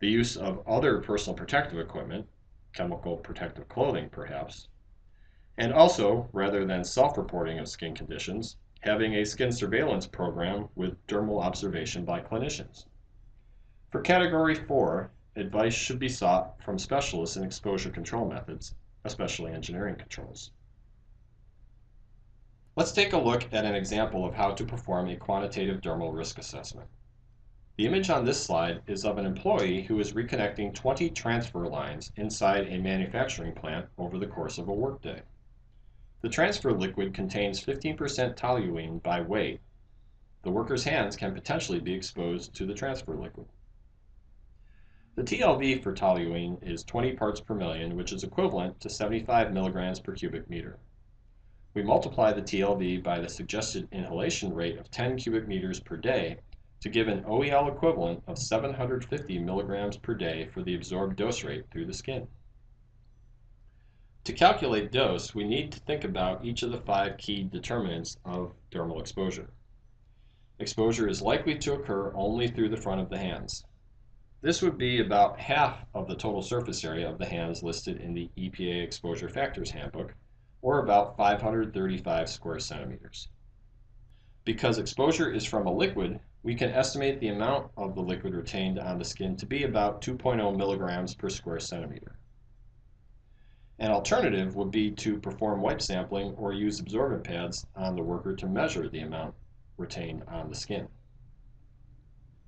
S1: the use of other personal protective equipment, chemical protective clothing perhaps, and also, rather than self-reporting of skin conditions, having a skin surveillance program with dermal observation by clinicians. For Category 4, advice should be sought from specialists in exposure control methods, especially engineering controls. Let's take a look at an example of how to perform a quantitative dermal risk assessment. The image on this slide is of an employee who is reconnecting 20 transfer lines inside a manufacturing plant over the course of a workday. The transfer liquid contains 15% toluene by weight. The worker's hands can potentially be exposed to the transfer liquid. The TLV for toluene is 20 parts per million, which is equivalent to 75 milligrams per cubic meter. We multiply the TLV by the suggested inhalation rate of 10 cubic meters per day to give an OEL equivalent of 750 milligrams per day for the absorbed dose rate through the skin. To calculate dose, we need to think about each of the five key determinants of dermal exposure. Exposure is likely to occur only through the front of the hands. This would be about half of the total surface area of the hands listed in the EPA Exposure Factors Handbook, or about 535 square centimeters. Because exposure is from a liquid, we can estimate the amount of the liquid retained on the skin to be about 2.0 milligrams per square centimeter. An alternative would be to perform wipe sampling or use absorbent pads on the worker to measure the amount retained on the skin.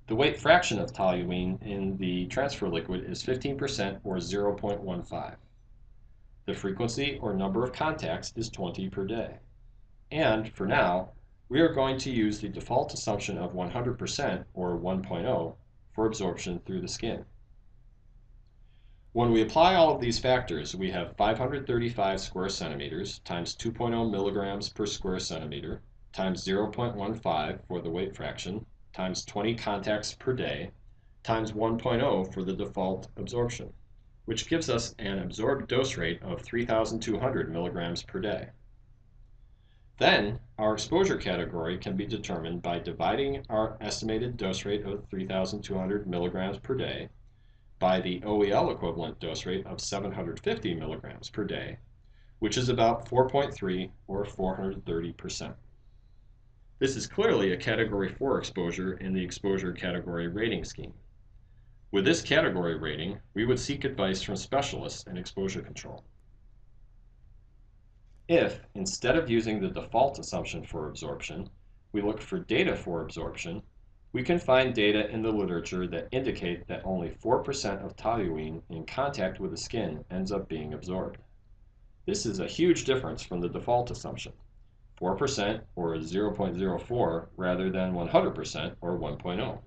S1: The weight fraction of toluene in the transfer liquid is 15% or 0.15. The frequency or number of contacts is 20 per day. And for now, we are going to use the default assumption of 100% or 1.0 for absorption through the skin. When we apply all of these factors, we have 535 square centimeters times 2.0 milligrams per square centimeter times 0.15 for the weight fraction times 20 contacts per day times 1.0 for the default absorption, which gives us an absorbed dose rate of 3,200 milligrams per day. Then, our exposure category can be determined by dividing our estimated dose rate of 3,200 milligrams per day by the OEL equivalent dose rate of 750 milligrams per day, which is about 4.3 or 430%. This is clearly a Category 4 exposure in the exposure category rating scheme. With this category rating, we would seek advice from specialists in exposure control. If, instead of using the default assumption for absorption, we look for data for absorption, we can find data in the literature that indicate that only 4% of toluene in contact with the skin ends up being absorbed. This is a huge difference from the default assumption, 4% or 0.04 rather than 100% or 1.0.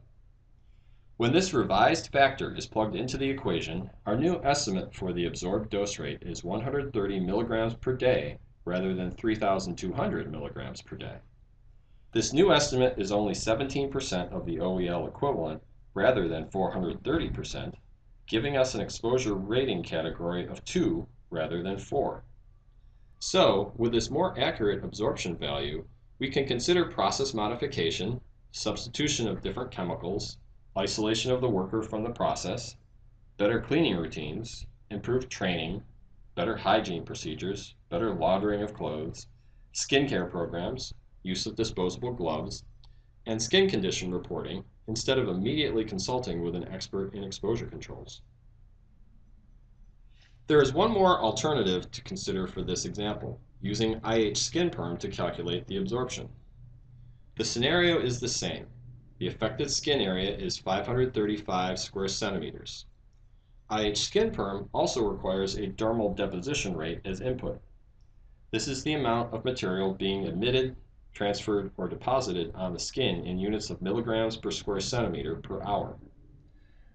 S1: When this revised factor is plugged into the equation, our new estimate for the absorbed dose rate is 130 milligrams per day rather than 3,200 milligrams per day. This new estimate is only 17% of the OEL equivalent rather than 430%, giving us an exposure rating category of 2 rather than 4. So, with this more accurate absorption value, we can consider process modification, substitution of different chemicals, isolation of the worker from the process, better cleaning routines, improved training, better hygiene procedures, better laundering of clothes, skincare programs, use of disposable gloves, and skin condition reporting instead of immediately consulting with an expert in exposure controls. There is one more alternative to consider for this example, using IH skin perm to calculate the absorption. The scenario is the same. The affected skin area is 535 square centimeters. IH skin perm also requires a dermal deposition rate as input. This is the amount of material being admitted transferred, or deposited on the skin in units of milligrams per square centimeter per hour.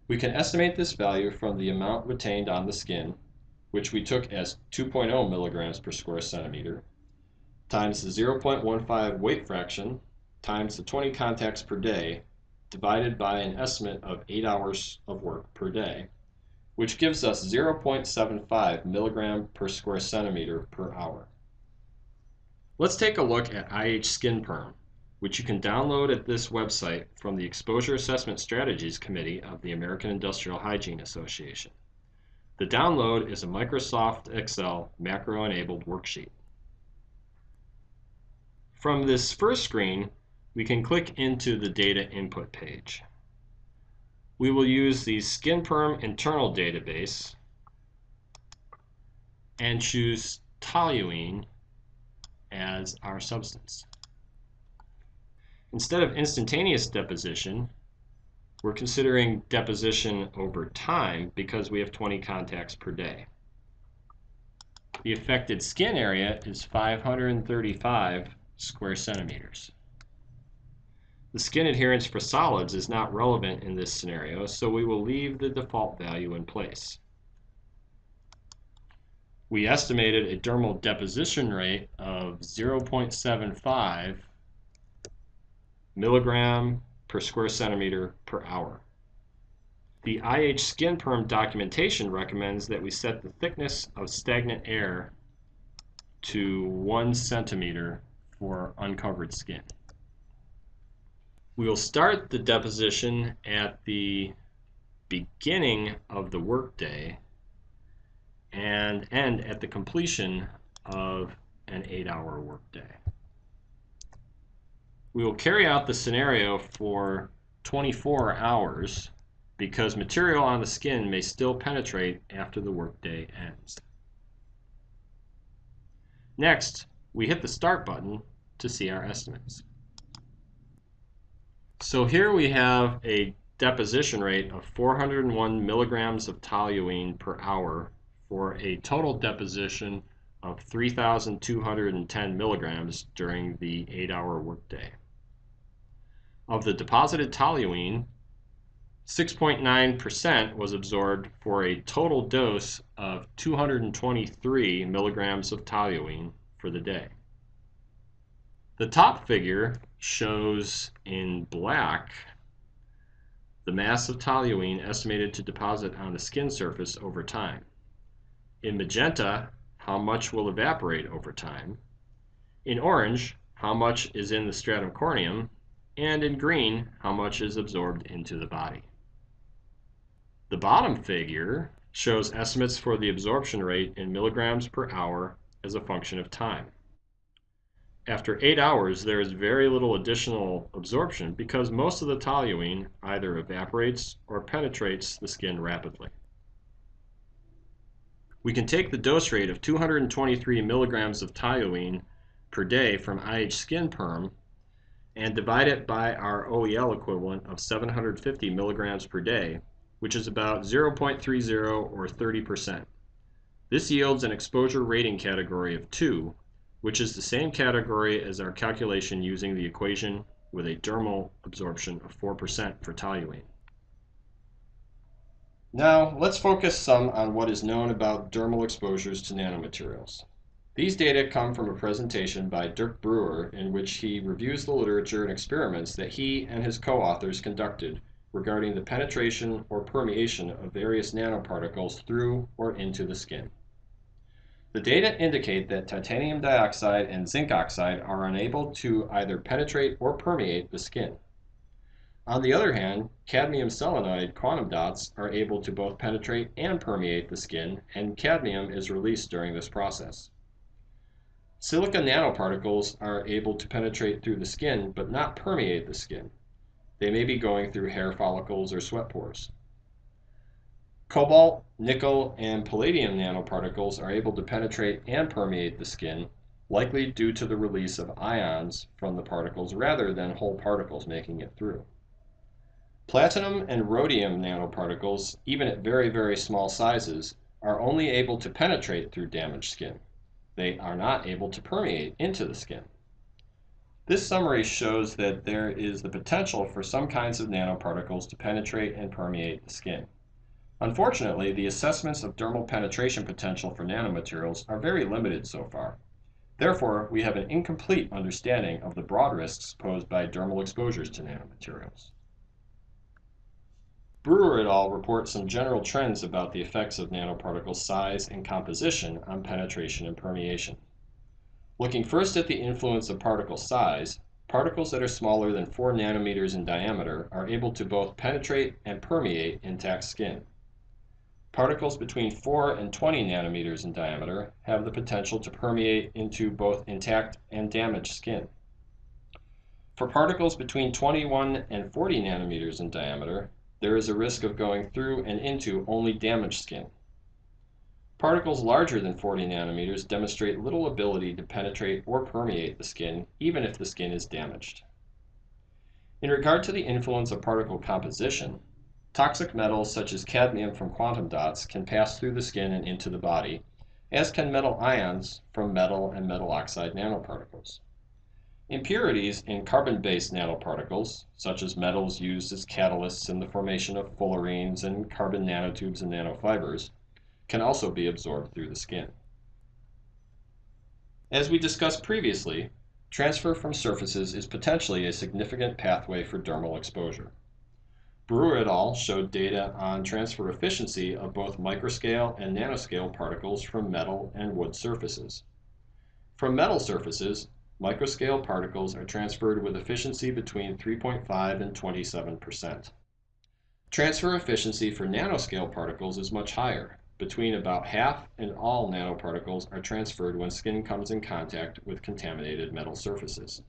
S1: We can estimate this value from the amount retained on the skin, which we took as 2.0 milligrams per square centimeter, times the 0.15 weight fraction times the 20 contacts per day divided by an estimate of 8 hours of work per day, which gives us 0.75 milligram per square centimeter per hour. Let's take a look at IH Skin Perm, which you can download at this website from the Exposure Assessment Strategies Committee of the American Industrial Hygiene Association. The download is a Microsoft Excel macro-enabled worksheet. From this first screen, we can click into the data input page. We will use the SkinPerm internal database and choose toluene as our substance. Instead of instantaneous deposition, we're considering deposition over time because we have 20 contacts per day. The affected skin area is 535 square centimeters. The skin adherence for solids is not relevant in this scenario, so we will leave the default value in place we estimated a dermal deposition rate of 0.75 milligram per square centimeter per hour. The IH Skin Perm documentation recommends that we set the thickness of stagnant air to one centimeter for uncovered skin. We will start the deposition at the beginning of the workday and end at the completion of an eight-hour workday. We will carry out the scenario for 24 hours because material on the skin may still penetrate after the workday ends. Next, we hit the Start button to see our estimates. So here we have a deposition rate of 401 milligrams of toluene per hour for a total deposition of 3,210 milligrams during the 8-hour workday. Of the deposited toluene, 6.9% was absorbed for a total dose of 223 milligrams of toluene for the day. The top figure shows in black the mass of toluene estimated to deposit on the skin surface over time. In magenta, how much will evaporate over time. In orange, how much is in the stratum corneum. And in green, how much is absorbed into the body. The bottom figure shows estimates for the absorption rate in milligrams per hour as a function of time. After 8 hours, there is very little additional absorption because most of the toluene either evaporates or penetrates the skin rapidly. We can take the dose rate of 223 milligrams of toluene per day from IH Skin Perm and divide it by our OEL equivalent of 750 milligrams per day, which is about 0.30 or 30%. This yields an exposure rating category of 2, which is the same category as our calculation using the equation with a dermal absorption of 4% for toluene. Now, let's focus some on what is known about dermal exposures to nanomaterials. These data come from a presentation by Dirk Brewer in which he reviews the literature and experiments that he and his co-authors conducted regarding the penetration or permeation of various nanoparticles through or into the skin. The data indicate that titanium dioxide and zinc oxide are unable to either penetrate or permeate the skin. On the other hand, cadmium selenide quantum dots are able to both penetrate and permeate the skin, and cadmium is released during this process. Silica nanoparticles are able to penetrate through the skin but not permeate the skin. They may be going through hair follicles or sweat pores. Cobalt, nickel, and palladium nanoparticles are able to penetrate and permeate the skin, likely due to the release of ions from the particles rather than whole particles making it through. Platinum and rhodium nanoparticles, even at very, very small sizes, are only able to penetrate through damaged skin. They are not able to permeate into the skin. This summary shows that there is the potential for some kinds of nanoparticles to penetrate and permeate the skin. Unfortunately, the assessments of dermal penetration potential for nanomaterials are very limited so far. Therefore, we have an incomplete understanding of the broad risks posed by dermal exposures to nanomaterials. Brewer et al. report some general trends about the effects of nanoparticle size and composition on penetration and permeation. Looking first at the influence of particle size, particles that are smaller than 4 nanometers in diameter are able to both penetrate and permeate intact skin. Particles between 4 and 20 nanometers in diameter have the potential to permeate into both intact and damaged skin. For particles between 21 and 40 nanometers in diameter, there is a risk of going through and into only damaged skin. Particles larger than 40 nanometers demonstrate little ability to penetrate or permeate the skin, even if the skin is damaged. In regard to the influence of particle composition, toxic metals such as cadmium from quantum dots can pass through the skin and into the body, as can metal ions from metal and metal oxide nanoparticles. Impurities in carbon-based nanoparticles, such as metals used as catalysts in the formation of fullerenes and carbon nanotubes and nanofibers, can also be absorbed through the skin. As we discussed previously, transfer from surfaces is potentially a significant pathway for dermal exposure. Brewer et al. showed data on transfer efficiency of both microscale and nanoscale particles from metal and wood surfaces. From metal surfaces, microscale particles are transferred with efficiency between 3.5 and 27%. Transfer efficiency for nanoscale particles is much higher. Between about half and all nanoparticles are transferred when skin comes in contact with contaminated metal surfaces.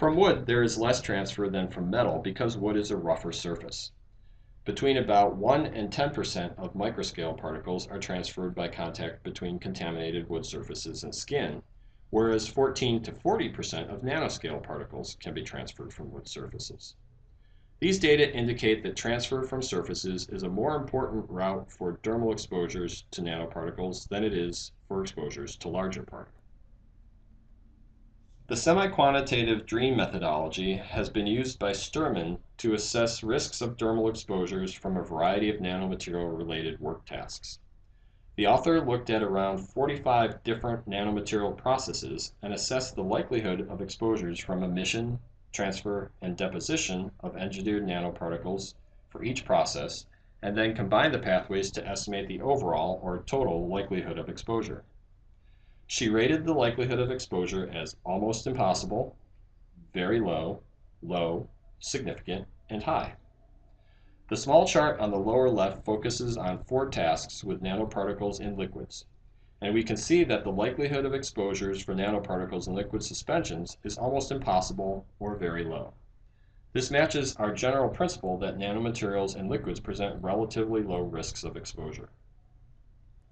S1: From wood, there is less transfer than from metal because wood is a rougher surface. Between about 1 and 10% of microscale particles are transferred by contact between contaminated wood surfaces and skin, whereas 14 to 40% of nanoscale particles can be transferred from wood surfaces. These data indicate that transfer from surfaces is a more important route for dermal exposures to nanoparticles than it is for exposures to larger particles. The semi-quantitative DREAM methodology has been used by Sturman to assess risks of dermal exposures from a variety of nanomaterial-related work tasks. The author looked at around 45 different nanomaterial processes and assessed the likelihood of exposures from emission, transfer, and deposition of engineered nanoparticles for each process, and then combined the pathways to estimate the overall or total likelihood of exposure. She rated the likelihood of exposure as almost impossible, very low, low, significant, and high. The small chart on the lower left focuses on four tasks with nanoparticles in liquids, and we can see that the likelihood of exposures for nanoparticles in liquid suspensions is almost impossible or very low. This matches our general principle that nanomaterials in liquids present relatively low risks of exposure.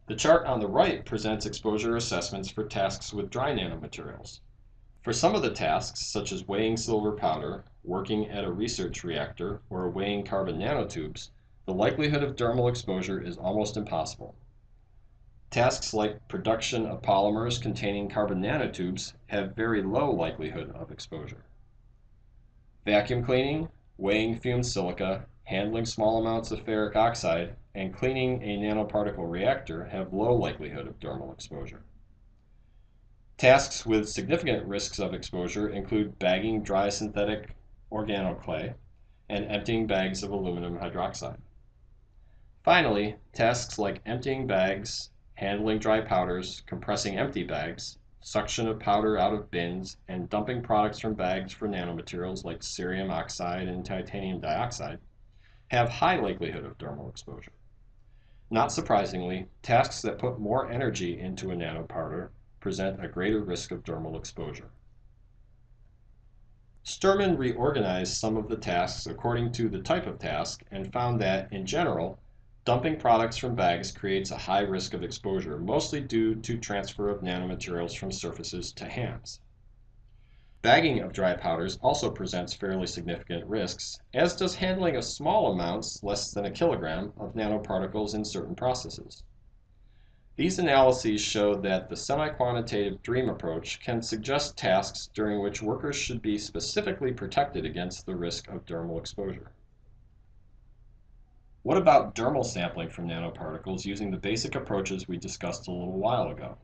S1: The chart on the right presents exposure assessments for tasks with dry nanomaterials. For some of the tasks, such as weighing silver powder, working at a research reactor, or weighing carbon nanotubes, the likelihood of dermal exposure is almost impossible. Tasks like production of polymers containing carbon nanotubes have very low likelihood of exposure. Vacuum cleaning, weighing fumed silica, handling small amounts of ferric oxide, and cleaning a nanoparticle reactor have low likelihood of dermal exposure. Tasks with significant risks of exposure include bagging dry synthetic organoclay and emptying bags of aluminum hydroxide. Finally, tasks like emptying bags, handling dry powders, compressing empty bags, suction of powder out of bins, and dumping products from bags for nanomaterials like cerium oxide and titanium dioxide have high likelihood of dermal exposure. Not surprisingly, tasks that put more energy into a nanopowder present a greater risk of dermal exposure. Sturman reorganized some of the tasks according to the type of task and found that, in general, Dumping products from bags creates a high risk of exposure, mostly due to transfer of nanomaterials from surfaces to hands. Bagging of dry powders also presents fairly significant risks, as does handling of small amounts, less than a kilogram, of nanoparticles in certain processes. These analyses show that the semi-quantitative DREAM approach can suggest tasks during which workers should be specifically protected against the risk of dermal exposure. What about dermal sampling from nanoparticles using the basic approaches we discussed a little while ago?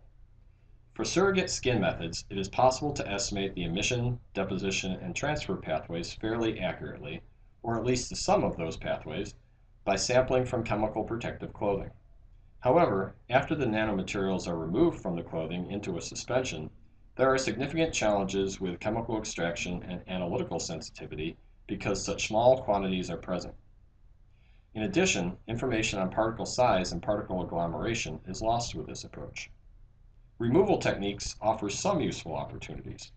S1: For surrogate skin methods, it is possible to estimate the emission, deposition, and transfer pathways fairly accurately, or at least the sum of those pathways, by sampling from chemical protective clothing. However, after the nanomaterials are removed from the clothing into a suspension, there are significant challenges with chemical extraction and analytical sensitivity because such small quantities are present. In addition, information on particle size and particle agglomeration is lost with this approach. Removal techniques offer some useful opportunities.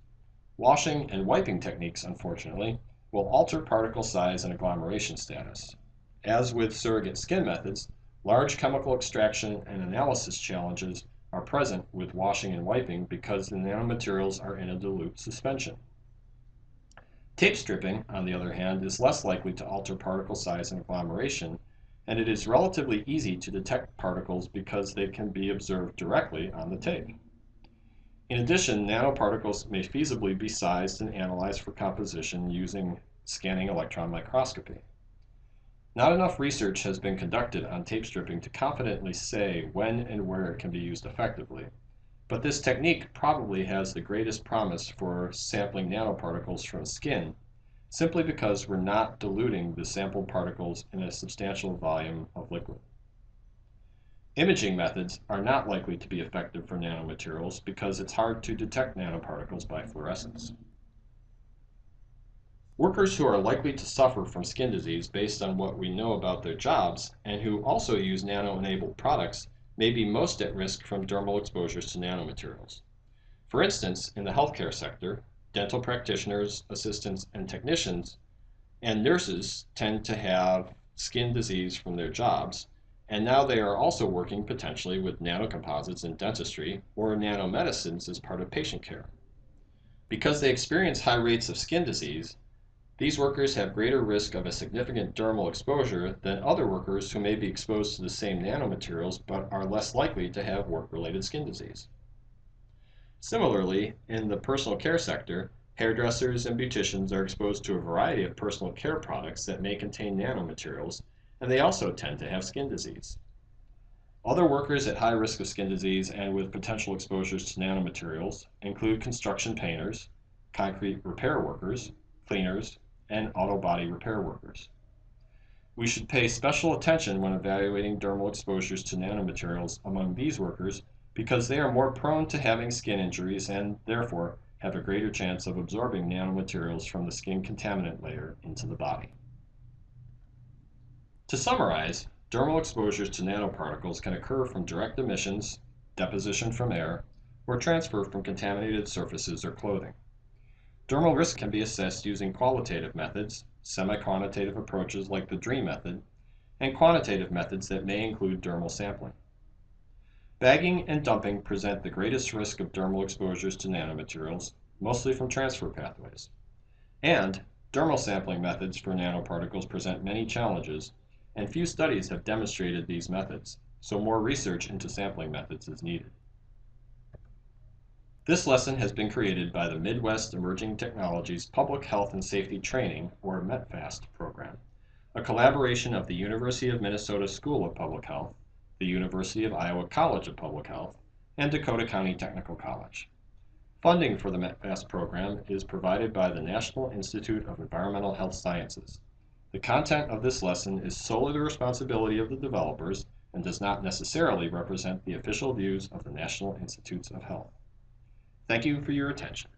S1: Washing and wiping techniques, unfortunately, will alter particle size and agglomeration status. As with surrogate skin methods, large chemical extraction and analysis challenges are present with washing and wiping because the nanomaterials are in a dilute suspension. Tape stripping, on the other hand, is less likely to alter particle size and agglomeration, and it is relatively easy to detect particles because they can be observed directly on the tape. In addition, nanoparticles may feasibly be sized and analyzed for composition using scanning electron microscopy. Not enough research has been conducted on tape stripping to confidently say when and where it can be used effectively, but this technique probably has the greatest promise for sampling nanoparticles from skin, simply because we're not diluting the sampled particles in a substantial volume of liquid. Imaging methods are not likely to be effective for nanomaterials because it's hard to detect nanoparticles by fluorescence. Workers who are likely to suffer from skin disease based on what we know about their jobs and who also use nano-enabled products may be most at risk from dermal exposures to nanomaterials. For instance, in the healthcare sector, dental practitioners, assistants, and technicians and nurses tend to have skin disease from their jobs, and now they are also working potentially with nanocomposites in dentistry or nanomedicines as part of patient care. Because they experience high rates of skin disease, these workers have greater risk of a significant dermal exposure than other workers who may be exposed to the same nanomaterials but are less likely to have work-related skin disease. Similarly, in the personal care sector, hairdressers and beauticians are exposed to a variety of personal care products that may contain nanomaterials, and they also tend to have skin disease. Other workers at high risk of skin disease and with potential exposures to nanomaterials include construction painters, concrete repair workers, cleaners, and auto body repair workers. We should pay special attention when evaluating dermal exposures to nanomaterials among these workers because they are more prone to having skin injuries and, therefore, have a greater chance of absorbing nanomaterials from the skin contaminant layer into the body. To summarize, dermal exposures to nanoparticles can occur from direct emissions, deposition from air, or transfer from contaminated surfaces or clothing. Dermal risk can be assessed using qualitative methods, semi-quantitative approaches like the DREAM method, and quantitative methods that may include dermal sampling. Bagging and dumping present the greatest risk of dermal exposures to nanomaterials, mostly from transfer pathways. And dermal sampling methods for nanoparticles present many challenges, and few studies have demonstrated these methods, so more research into sampling methods is needed. This lesson has been created by the Midwest Emerging Technologies Public Health and Safety Training, or METPHAST, program, a collaboration of the University of Minnesota School of Public Health, the University of Iowa College of Public Health, and Dakota County Technical College. Funding for the MAST program is provided by the National Institute of Environmental Health Sciences. The content of this lesson is solely the responsibility of the developers and does not necessarily represent the official views of the National Institutes of Health. Thank you for your attention.